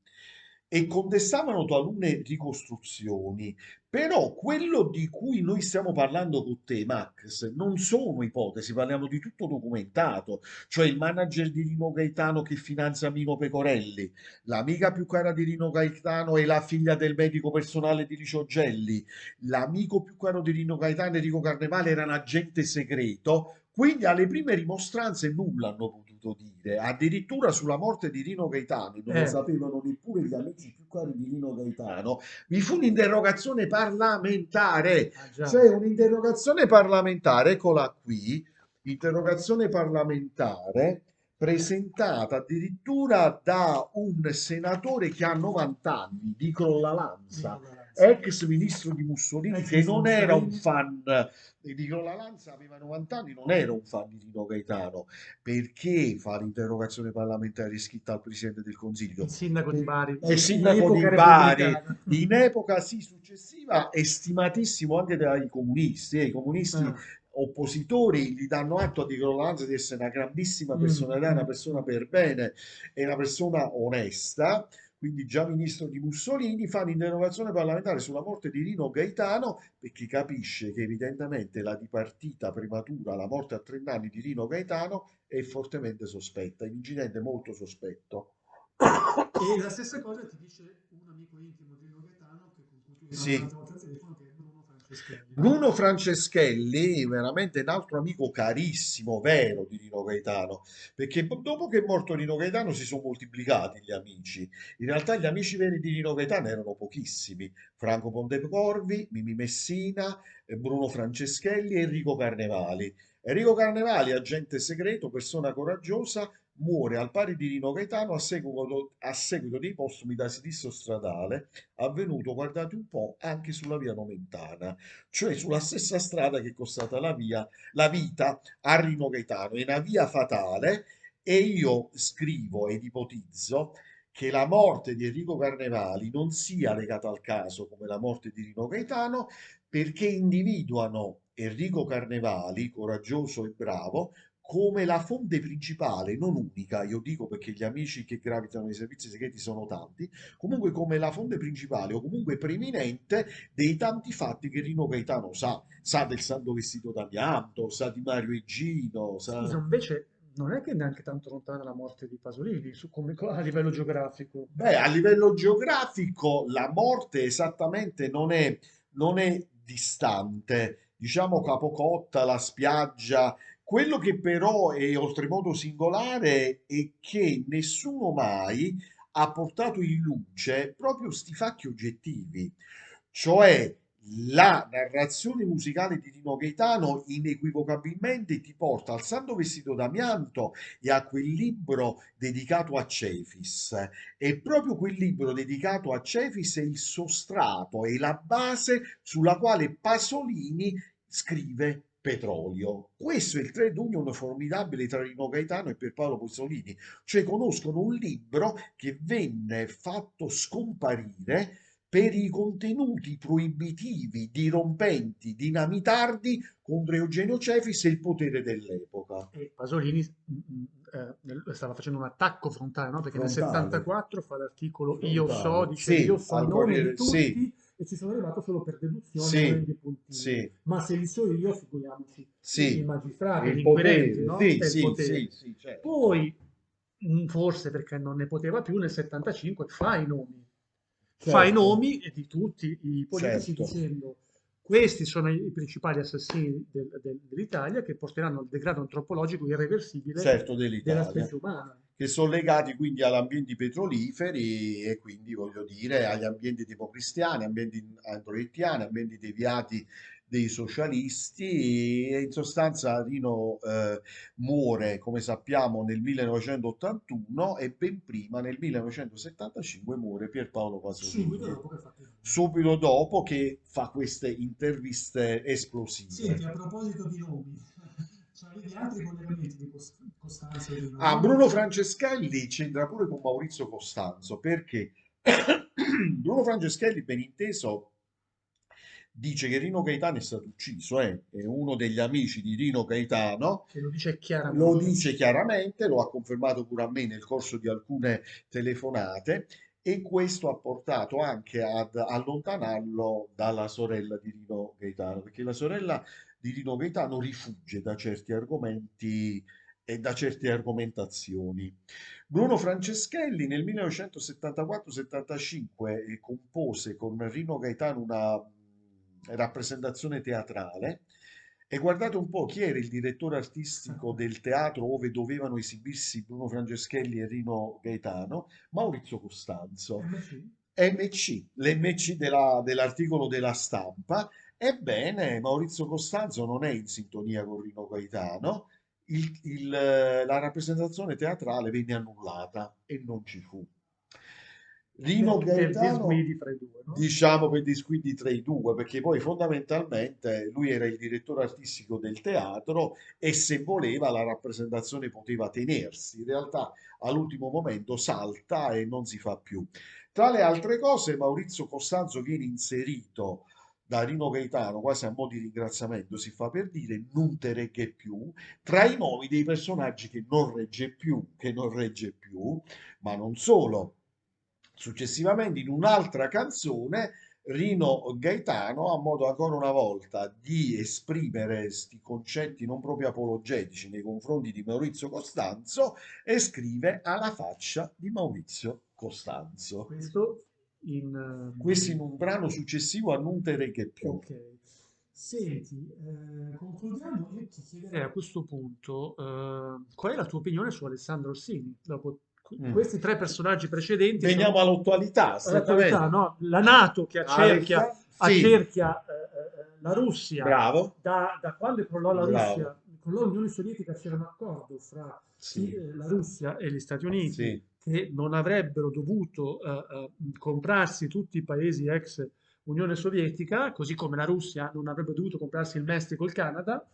e contestavano talune ricostruzioni, però quello di cui noi stiamo parlando con te, Max, non sono ipotesi, parliamo di tutto documentato, cioè il manager di Rino Gaetano che finanzia Mino Pecorelli, l'amica più cara di Rino Gaetano è la figlia del medico personale di Licio Gelli, l'amico più caro di Rino Gaetano, Enrico Carnevale, era un agente segreto, quindi alle prime rimostranze nulla hanno potuto dire, addirittura sulla morte di Rino Gaetano, non lo Eh. sapevano neppure gli amici più cari di Rino Gaetano, vi fu un'interrogazione parlamentare, Ah, cioè un'interrogazione parlamentare, eccola qui, interrogazione parlamentare presentata addirittura da un senatore che ha 90 anni, di Crollalanza, Lanza. Ex ministro di Mussolini, Ex che non era un Mussolini. fan di Nicola Lanza, aveva 90 anni, non era un fan di Rino Gaetano. Perché fa l'interrogazione parlamentare scritta al Presidente del Consiglio? Il sindaco di Bari. Il in sindaco di epoca Bari, in epoca sì successiva, è stimatissimo anche dai comunisti. eh, I comunisti Ah, oppositori gli danno atto a Nicola Lanza di essere una grandissima Mm, personalità, una mm. persona per bene e una persona onesta quindi già ministro di Mussolini, fa un'interrogazione parlamentare sulla morte di Rino Gaetano perché capisce che evidentemente la dipartita prematura, la morte a 30 anni di Rino Gaetano è fortemente sospetta, è un incidente molto sospetto. E la stessa cosa ti dice un amico intimo di Rino Gaetano che con cui tu Sì. Bruno Franceschelli, veramente un altro amico carissimo, vero di Rino Gaetano, perché po- dopo che è morto Rino Gaetano si sono moltiplicati gli amici. In realtà gli amici veri di Rino Gaetano erano pochissimi. Franco Pontecorvi, Mimi Messina, eh, Bruno Franceschelli e Enrico Carnevali. Enrico Carnevali, agente segreto, persona coraggiosa, muore al pari di Rino Gaetano a seguito, a seguito dei postumi da sinistro stradale, avvenuto, guardate un po', anche sulla via Nomentana cioè sulla stessa strada che è costata la via, la vita a Rino Gaetano. È una via fatale e io scrivo ed ipotizzo che la morte di Enrico Carnevali non sia legata al caso come la morte di Rino Gaetano, perché individuano Enrico Carnevali, coraggioso e bravo, come la fonte principale, non unica, io dico perché gli amici che gravitano nei servizi segreti sono tanti, comunque come la fonte principale o comunque preeminente dei tanti fatti che Rino Gaetano sa, sa del santo vestito d'amianto, sa di Mario Egino, sa... Scusa, invece non è che neanche tanto lontana la morte di Pasolini su come, a livello geografico. Beh, a livello geografico la morte esattamente non è, non è distante, diciamo Capocotta, la spiaggia. Quello che però è oltremodo singolare è che nessuno mai ha portato in luce proprio sti fatti oggettivi, cioè la narrazione musicale di Rino Gaetano inequivocabilmente ti porta al Santo Vestito d'Amianto e a quel libro dedicato a Cefis. E proprio quel libro dedicato a Cefis è il sostrato, è la base sulla quale Pasolini scrive petrolio. Questo è il trade union formidabile tra Rino Gaetano e Pierpaolo Pasolini, cioè conoscono un libro che venne fatto scomparire per i contenuti proibitivi, dirompenti, dinamitardi contro Eugenio Cefis e il potere dell'epoca. E Pasolini mm, mm, eh, stava facendo un attacco frontale, no? perché frontale. nel 74 fa l'articolo Io so, dice sì, io so i nomi di tutti sì. E ci sono arrivato solo per deduzione sì. Sì. Ma se li so io, figuriamoci sì. i magistrati, gli inquirenti, no? Sì, sì, sì, certo. Poi, mm, forse perché non ne poteva più, nel 75 fa i nomi certo. fa i nomi di tutti i politici certo. dicendo questi sono i principali assassini del, del, dell'Italia che porteranno al degrado antropologico irreversibile certo, della specie umana. Che sono legati quindi agli ambienti petroliferi e quindi voglio dire agli ambienti democristiani, ambienti androettiani, ambienti deviati dei socialisti e in sostanza Rino eh, muore, come sappiamo, nel 1981 e ben prima, nel 1975, muore Pierpaolo Pasolini. Subito dopo che, Subito dopo che fa queste interviste esplosive. Senti, a proposito di nomi, [laughs] C'avevi altri collegamenti di Costanzo? Ah, Bruno Franceschelli c'entra pure con Maurizio Costanzo perché [coughs] Bruno Franceschelli, ben inteso, dice che Rino Gaetano è stato ucciso, eh? è uno degli amici di Rino Gaetano. Che lo dice chiaramente. Lo dice chiaramente, lo ha confermato pure a me nel corso di alcune telefonate e questo ha portato anche ad allontanarlo dalla sorella di Rino Gaetano, perché la sorella di Rino Gaetano rifugge da certi argomenti e da certe argomentazioni. Bruno Franceschelli nel 1974-75 compose con Rino Gaetano una rappresentazione teatrale e guardate un po' chi era il direttore artistico del teatro dove dovevano esibirsi Bruno Franceschelli e Rino Gaetano, Maurizio Costanzo. MC, l'MC della, dell'articolo della stampa. Ebbene, Maurizio Costanzo non è in sintonia con Rino Gaetano, il, il, la rappresentazione teatrale venne annullata e non ci fu. Rino Gaetano, per due, no? diciamo per disquidi tra i due, perché poi fondamentalmente lui era il direttore artistico del teatro e se voleva la rappresentazione poteva tenersi. In realtà all'ultimo momento salta e non si fa più. Tra le altre cose, Maurizio Costanzo viene inserito da Rino Gaetano, quasi a mo' di ringraziamento, si fa per dire, non te regge più, tra i nomi dei personaggi che non regge più, che non regge più, ma non solo Successivamente in un'altra canzone Rino Gaetano ha modo ancora una volta di esprimere questi concetti non proprio apologetici nei confronti di Maurizio Costanzo e scrive alla faccia di Maurizio Costanzo. Questo in, uh, Questo in un brano successivo a Non te reghe più. Ok. Senti, eh, concludiamo. Io ti chiederei a questo punto uh, qual è la tua opinione su Alessandro Orsini dopo Mm. questi tre personaggi precedenti veniamo sono... all'attualità all'attualità no? la Nato che accerchia, Alexa, accerchia sì. eh, eh, la Russia Bravo. Da, da quando crollò la Bravo. Russia con l'Unione Sovietica c'era un accordo fra sì. Eh, la Russia e gli Stati Uniti sì. che non avrebbero dovuto uh, uh, comprarsi tutti i paesi ex Unione Sovietica così come la Russia non avrebbe dovuto comprarsi il Messico e il Canada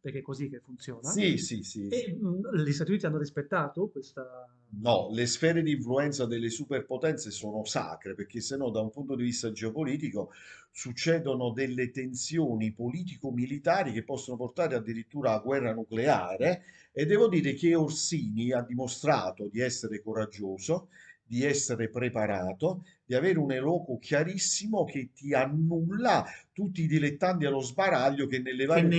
perché è così che funziona. Sì, sì, sì. E mh, gli Stati Uniti hanno rispettato questa... No, le sfere di influenza delle superpotenze sono sacre, perché se no da un punto di vista geopolitico succedono delle tensioni politico-militari che possono portare addirittura a guerra nucleare e devo dire che Orsini ha dimostrato di essere coraggioso, di essere preparato, di avere un eloquo chiarissimo che ti annulla tutti i dilettanti allo sbaraglio che nelle varie che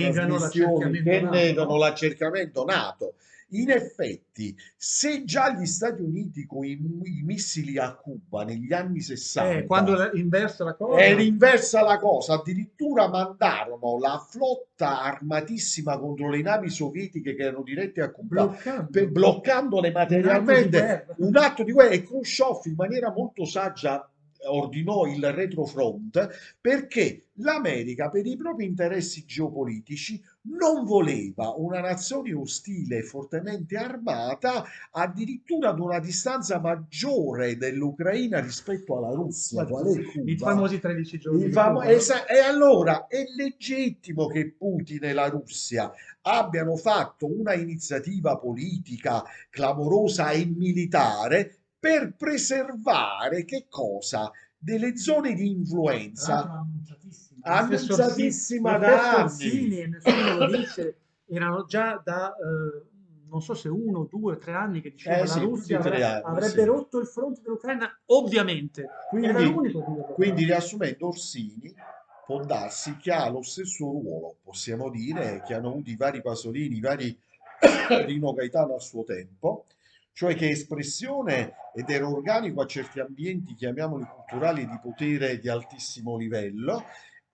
negano l'accerchiamento nato. In effetti, se già gli Stati Uniti con i, i missili a Cuba negli anni 60 eh, quando inversa la cosa. Era inversa la cosa, addirittura mandarono la flotta armatissima contro le navi sovietiche che erano dirette a Cuba, bloccando, per, bloccandole materialmente un atto di guerra. E Khrushchev in maniera molto saggia ordinò il retrofront perché l'America per i propri interessi geopolitici non voleva una nazione ostile e fortemente armata addirittura ad una distanza maggiore dell'Ucraina rispetto alla Russia? I famosi 13 giorni. Famo- esa- e allora è legittimo che Putin e la Russia abbiano fatto una iniziativa politica clamorosa e militare per preservare che cosa? Delle zone di influenza Orsini- da anni. E nessuno lo dice, erano già da, eh, non so se uno, due, tre anni che diceva Eh la sì, Russia di tre avre- anni, avrebbe sì. rotto il fronte dell'Ucraina, ovviamente. Quindi, quindi riassumendo, Orsini può darsi che ha lo stesso ruolo, possiamo dire, che hanno avuto i vari Pasolini, i vari [coughs] Rino Gaetano a suo tempo, cioè che espressione ed era organico a certi ambienti, chiamiamoli culturali, di potere di altissimo livello,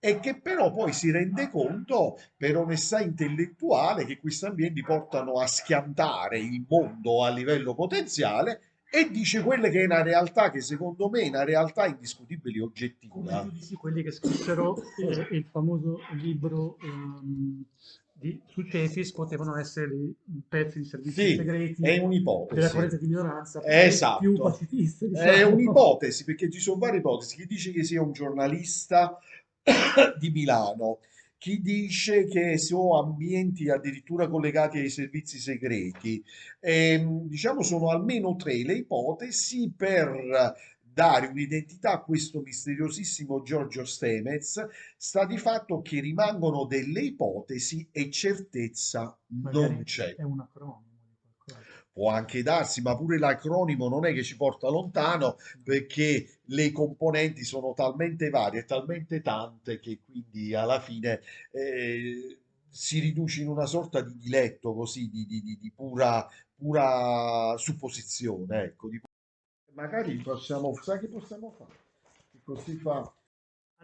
e che però poi si rende conto per onestà intellettuale che questi ambienti portano a schiantare il mondo a livello potenziale e dice quelle che è una realtà che secondo me è una realtà indiscutibile e Come oggettiva. tu dici, quelli che scrissero eh, il famoso libro ehm, di, su Cefis potevano essere pezzi di servizi Sì, segreti è della un'ipotesi. corrente di minoranza Esatto. più pacifiste, È diciamo. un'ipotesi perché ci sono varie ipotesi. Chi dice che sia un giornalista [coughs] di Milano, chi dice che sono ambienti addirittura collegati ai servizi segreti. Ehm, diciamo sono almeno tre le ipotesi per dare un'identità a questo misteriosissimo Giorgio Stemez. Sta di fatto che rimangono delle ipotesi e certezza Magari non c'è. È un acronimo. Può anche darsi, ma pure l'acronimo non è che ci porta lontano perché le componenti sono talmente varie talmente tante che quindi alla fine eh, si riduce in una sorta di diletto così, di, di- di- di pura, pura supposizione, ecco. Magari possiamo, sai che possiamo fare? Così fa...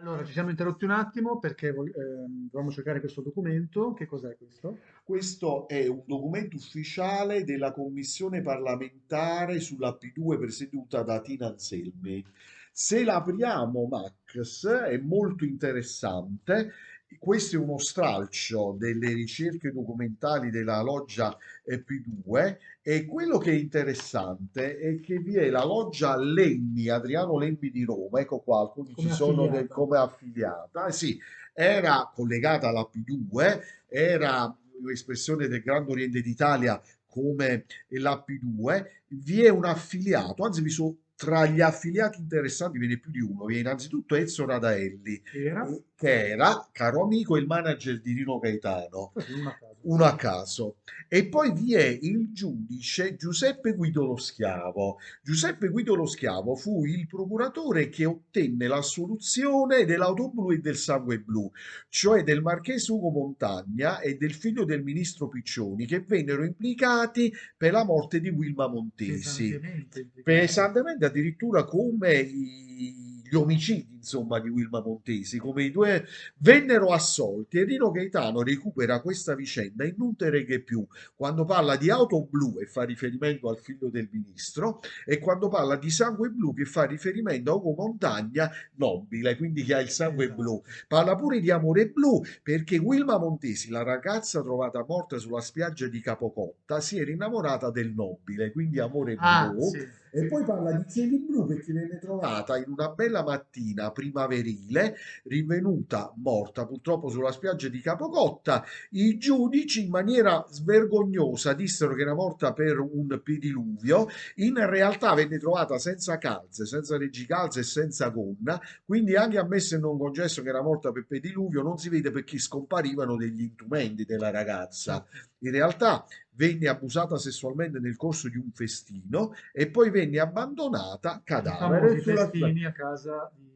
Allora, ci siamo interrotti un attimo perché dovevamo cercare questo documento. Che cos'è questo? Questo è un documento ufficiale della commissione parlamentare sulla P2 presieduta da Tina Anselmi. Se l'apriamo, Max, è molto interessante. Questo è uno stralcio delle ricerche documentali della loggia eh, P2 e quello che è interessante è che vi è la loggia Lemmi, Adriano Lemmi di Roma, ecco qua, alcuni Come ci sono del- come affiliata, Eh sì, era collegata alla P2, era un'espressione del Grande Oriente d'Italia come la P2, vi è un affiliato, anzi vi sono tra gli affiliati interessanti ve ne è più di uno, vi è innanzitutto Ezio Radaelli, Era? Che era, caro amico, il manager di Rino Gaetano, uno a caso. uno a caso. E poi vi è il giudice Giuseppe Guido lo Schiavo. Giuseppe Guido lo Schiavo fu il procuratore che ottenne l'assoluzione dell'auto blu e del sangue blu, cioè del marchese Ugo Montagna e del figlio del ministro Piccioni, che vennero implicati per la morte di Wilma Montesi Pesantemente pesantemente addirittura come i- gli omicidi insomma di Wilma Montesi come i due vennero assolti e Rino Gaetano recupera questa vicenda in non te reghe più quando parla di auto blu e fa riferimento al figlio del ministro e quando parla di sangue blu che fa riferimento a Ugo Montagna nobile quindi che ha il sangue Esatto. blu parla pure di amore blu perché Wilma Montesi la ragazza trovata morta sulla spiaggia di Capocotta si era innamorata del nobile quindi amore Ah, blu sì. E poi parla di cieli blu perché venne trovata in una bella mattina primaverile, rinvenuta morta purtroppo sulla spiaggia di Capocotta. I giudici in maniera svergognosa dissero che era morta per un pediluvio, in realtà venne trovata senza calze, senza reggicalze e senza gonna, quindi anche ammesso e non concesso che era morta per pediluvio, non si vede perché scomparivano degli intumenti della ragazza. In realtà venne abusata sessualmente nel corso di un festino e poi venne abbandonata cadavere sulla a casa di...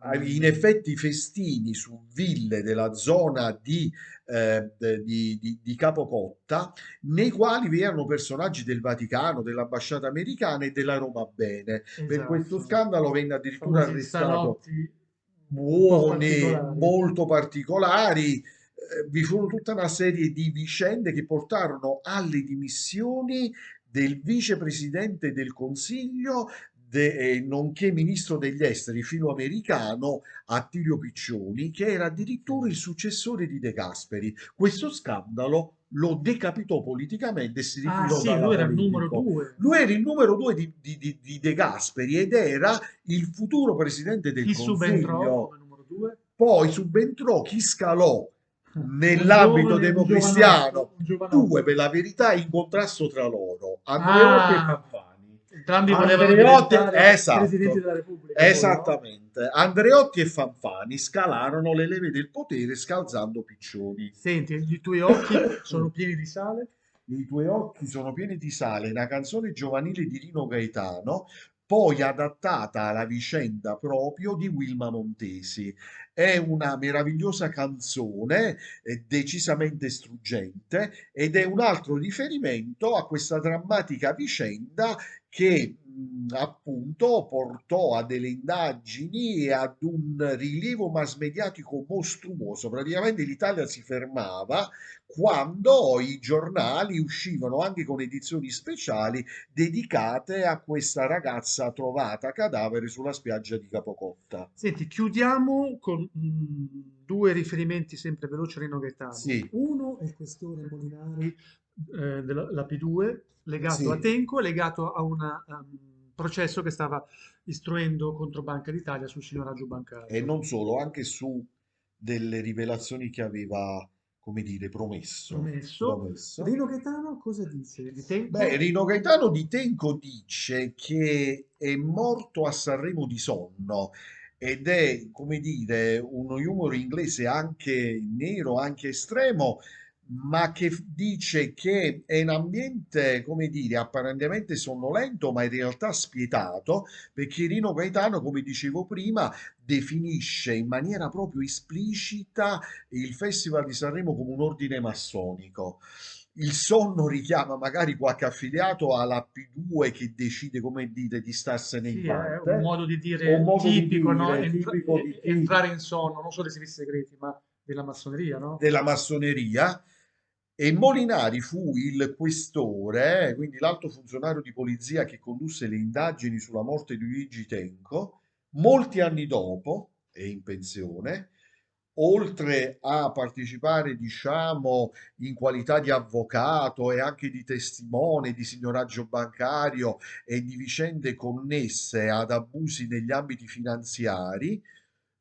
Ah, ehm, in effetti i festini su ville della zona di, eh, di- di- di Capocotta, nei quali vi erano personaggi del Vaticano, dell'ambasciata americana e della Roma Bene. Per esatto. questo scandalo venne addirittura Famosi arrestato buoni, particolari. molto particolari. Eh, Vi furono tutta una serie di vicende che portarono alle dimissioni del vicepresidente del Consiglio de- eh, nonché ministro degli esteri filoamericano Attilio Piccioni, che era addirittura il successore di De Gasperi. Questo scandalo lo decapitò politicamente e si Ah ritirò sì, lui era il numero due. Lui era il numero due di, di- di- di De Gasperi ed era il futuro presidente del Chi subentrò Consiglio. come numero due? Poi subentrò chi scalò nell'ambito democristiano, due per la verità in contrasto tra loro, Andreotti e Ah, Fanfani. entrambi volevano Andreotti, esatto, presidenti della Repubblica. poi, no? esattamente. Andreotti e Fanfani scalarono le leve del potere scalzando piccioni. Senti, i tuoi occhi [coughs] sono pieni di sale? I tuoi occhi sono pieni di sale, una canzone giovanile di Rino Gaetano, poi adattata alla vicenda proprio di Wilma Montesi. È una meravigliosa canzone, eh, decisamente struggente, ed è un altro riferimento a questa drammatica vicenda che appunto portò a delle indagini e ad un rilievo mass mediatico mostruoso. Praticamente l'Italia si fermava quando i giornali uscivano anche con edizioni speciali dedicate a questa ragazza trovata cadavere sulla spiaggia di Capocotta. Senti, chiudiamo con mm, due riferimenti sempre veloci a Rino Gaetano. Sì. Uno è il questore Molinari eh, della la P2, legato Sì. a Tenco, legato a un processo che stava istruendo contro Banca d'Italia sul signoraggio bancario. E non solo, anche su delle rivelazioni che aveva, come dire, promesso. Promesso. promesso. Rino Gaetano cosa dice di Tenco? Beh, Rino Gaetano di Tenco dice che è morto a Sanremo di sonno ed è, come dire, uno humor inglese anche nero, anche estremo, ma che f- dice che è un ambiente, come dire, apparentemente sonnolento, ma in realtà spietato, perché Rino Gaetano, come dicevo prima, definisce in maniera proprio esplicita il Festival di Sanremo come un ordine massonico. Il sonno richiama magari qualche affiliato alla P2 che decide, come dite, di starsene in Sì, è parte. un modo di dire modo di tipico, no? dire, Entra- tipico di entrare in sonno, non solo dei servizi segreti, ma della massoneria, no? della massoneria e Molinari fu il questore, quindi l'alto funzionario di polizia che condusse le indagini sulla morte di Luigi Tenco, molti anni dopo, è in pensione, oltre a partecipare, diciamo, in qualità di avvocato e anche di testimone di signoraggio bancario e di vicende connesse ad abusi negli ambiti finanziari,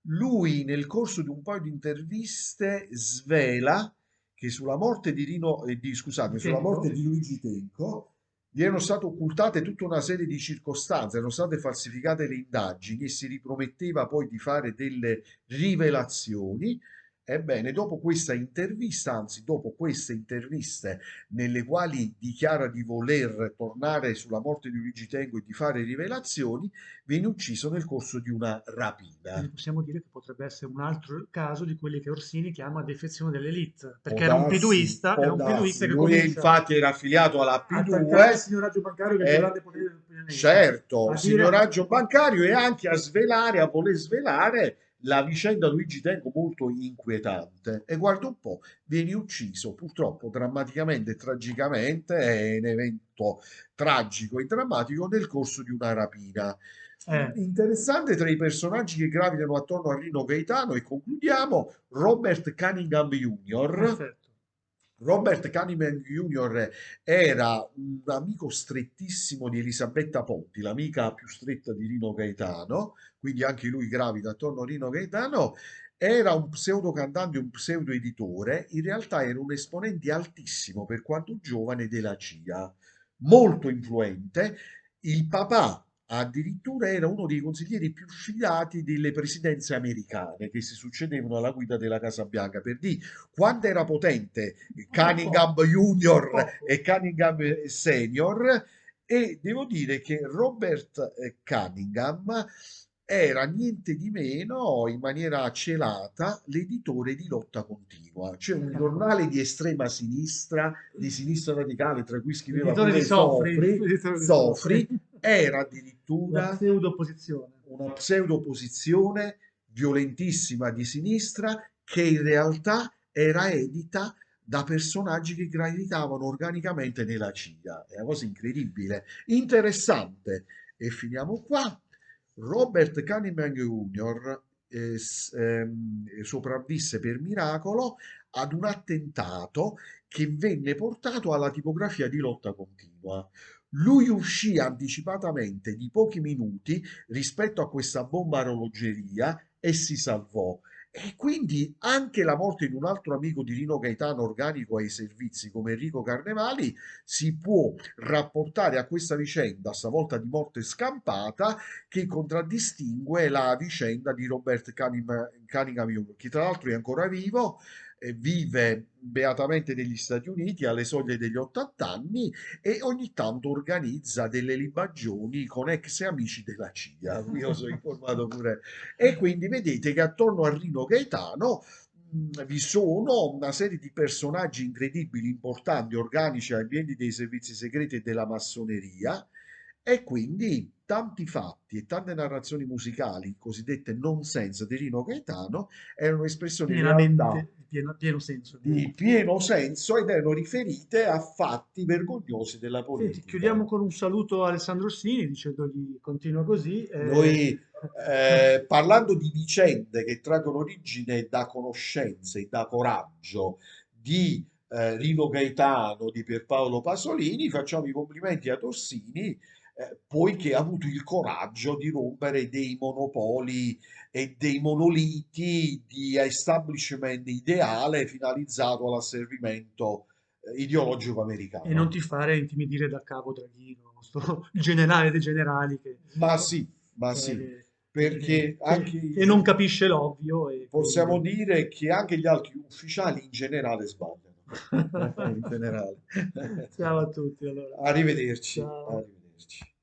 lui nel corso di un paio di interviste svela che sulla morte di Rino, eh, di, scusate, sulla morte di Luigi Tenco gli erano state occultate tutta una serie di circostanze, erano state falsificate le indagini e si riprometteva poi di fare delle rivelazioni. Ebbene, dopo questa intervista, anzi dopo queste interviste nelle quali dichiara di voler tornare sulla morte di Luigi Tenco e di fare rivelazioni, viene ucciso nel corso di una rapina. Quindi possiamo dire che potrebbe essere un altro caso di quelli che Orsini chiama defezione dell'elite, perché era un piduista, era un piduista che Lui comincia infatti era affiliato alla a attaccare il P2, signoraggio bancario che è il eh, grande potere del pianeta. certo, signoraggio bancario e anche a svelare, a voler svelare la vicenda Luigi Tenco molto inquietante. E guarda un po', viene ucciso purtroppo drammaticamente e tragicamente, è un evento tragico e drammatico nel corso di una rapina. Eh. Interessante tra i personaggi che gravitano attorno a Rino Gaetano e concludiamo Robert Cunningham Jr. Perfetto. Robert Cunningham Jr. era un amico strettissimo di Elisabetta Ponti, l'amica più stretta di Rino Gaetano, quindi anche lui gravita attorno a Rino Gaetano. Era un pseudo cantante, un pseudo editore, in realtà era un esponente altissimo per quanto giovane della CIA, molto influente. Il papà addirittura era uno dei consiglieri più fidati delle presidenze americane che si succedevano alla guida della Casa Bianca. Per dire quanto era potente Cunningham Junior e Cunningham Senior e devo dire che Robert eh, Cunningham era niente di meno, in maniera celata, l'editore di Lotta Continua, cioè un giornale di estrema sinistra, di sinistra radicale, tra cui scriveva Sofri, Sofri, Sofri. Era addirittura pseudo opposizione. una pseudo-opposizione violentissima di sinistra che in realtà era edita da personaggi che gravitavano organicamente nella CIA. È una cosa incredibile, interessante. E finiamo qua. Robert Cunningham Jr. eh, ehm, sopravvisse per miracolo ad un attentato che venne portato alla tipografia di lotta continua. Lui uscì anticipatamente di pochi minuti rispetto a questa bomba orologeria e si salvò. E quindi anche la morte di un altro amico di Rino Gaetano organico ai servizi come Enrico Carnevali si può rapportare a questa vicenda, stavolta di morte scampata, che contraddistingue la vicenda di Robert Cunningham che tra l'altro è ancora vivo, vive beatamente negli Stati Uniti alle soglie degli 80 anni e ogni tanto organizza delle libagioni con ex amici della CIA. [laughs] Io sono informato pure. E quindi vedete che attorno a Rino Gaetano mh, vi sono una serie di personaggi incredibili, importanti, organici ai piedi dei servizi segreti e della massoneria e quindi tanti fatti e tante narrazioni musicali, cosiddette nonsense di Rino Gaetano, erano espressioni in realtà di pieno, pieno senso. di pieno senso ed erano riferite a fatti vergognosi della Senti, politica. chiudiamo con un saluto a Alessandro Orsini dicendogli continua così. eh, Noi, eh, parlando di vicende che traggono origine da conoscenze e da coraggio di eh, Rino Gaetano, di Pierpaolo Pasolini, facciamo i complimenti a Torsini, eh, poiché ha avuto il coraggio di rompere dei monopoli e dei monoliti di establishment ideale finalizzato all'asservimento eh, ideologico e non americano. ti fare intimidire da Cavo Draghino, sto generale dei generali che, Ma sì, ma sì, che- perché che- anche che non capisce l'ovvio. E possiamo quindi- dire che anche gli altri ufficiali in generale sbagliano. [laughs] In generale. Ciao a tutti allora. Arrivederci. Ciao. Arrivederci.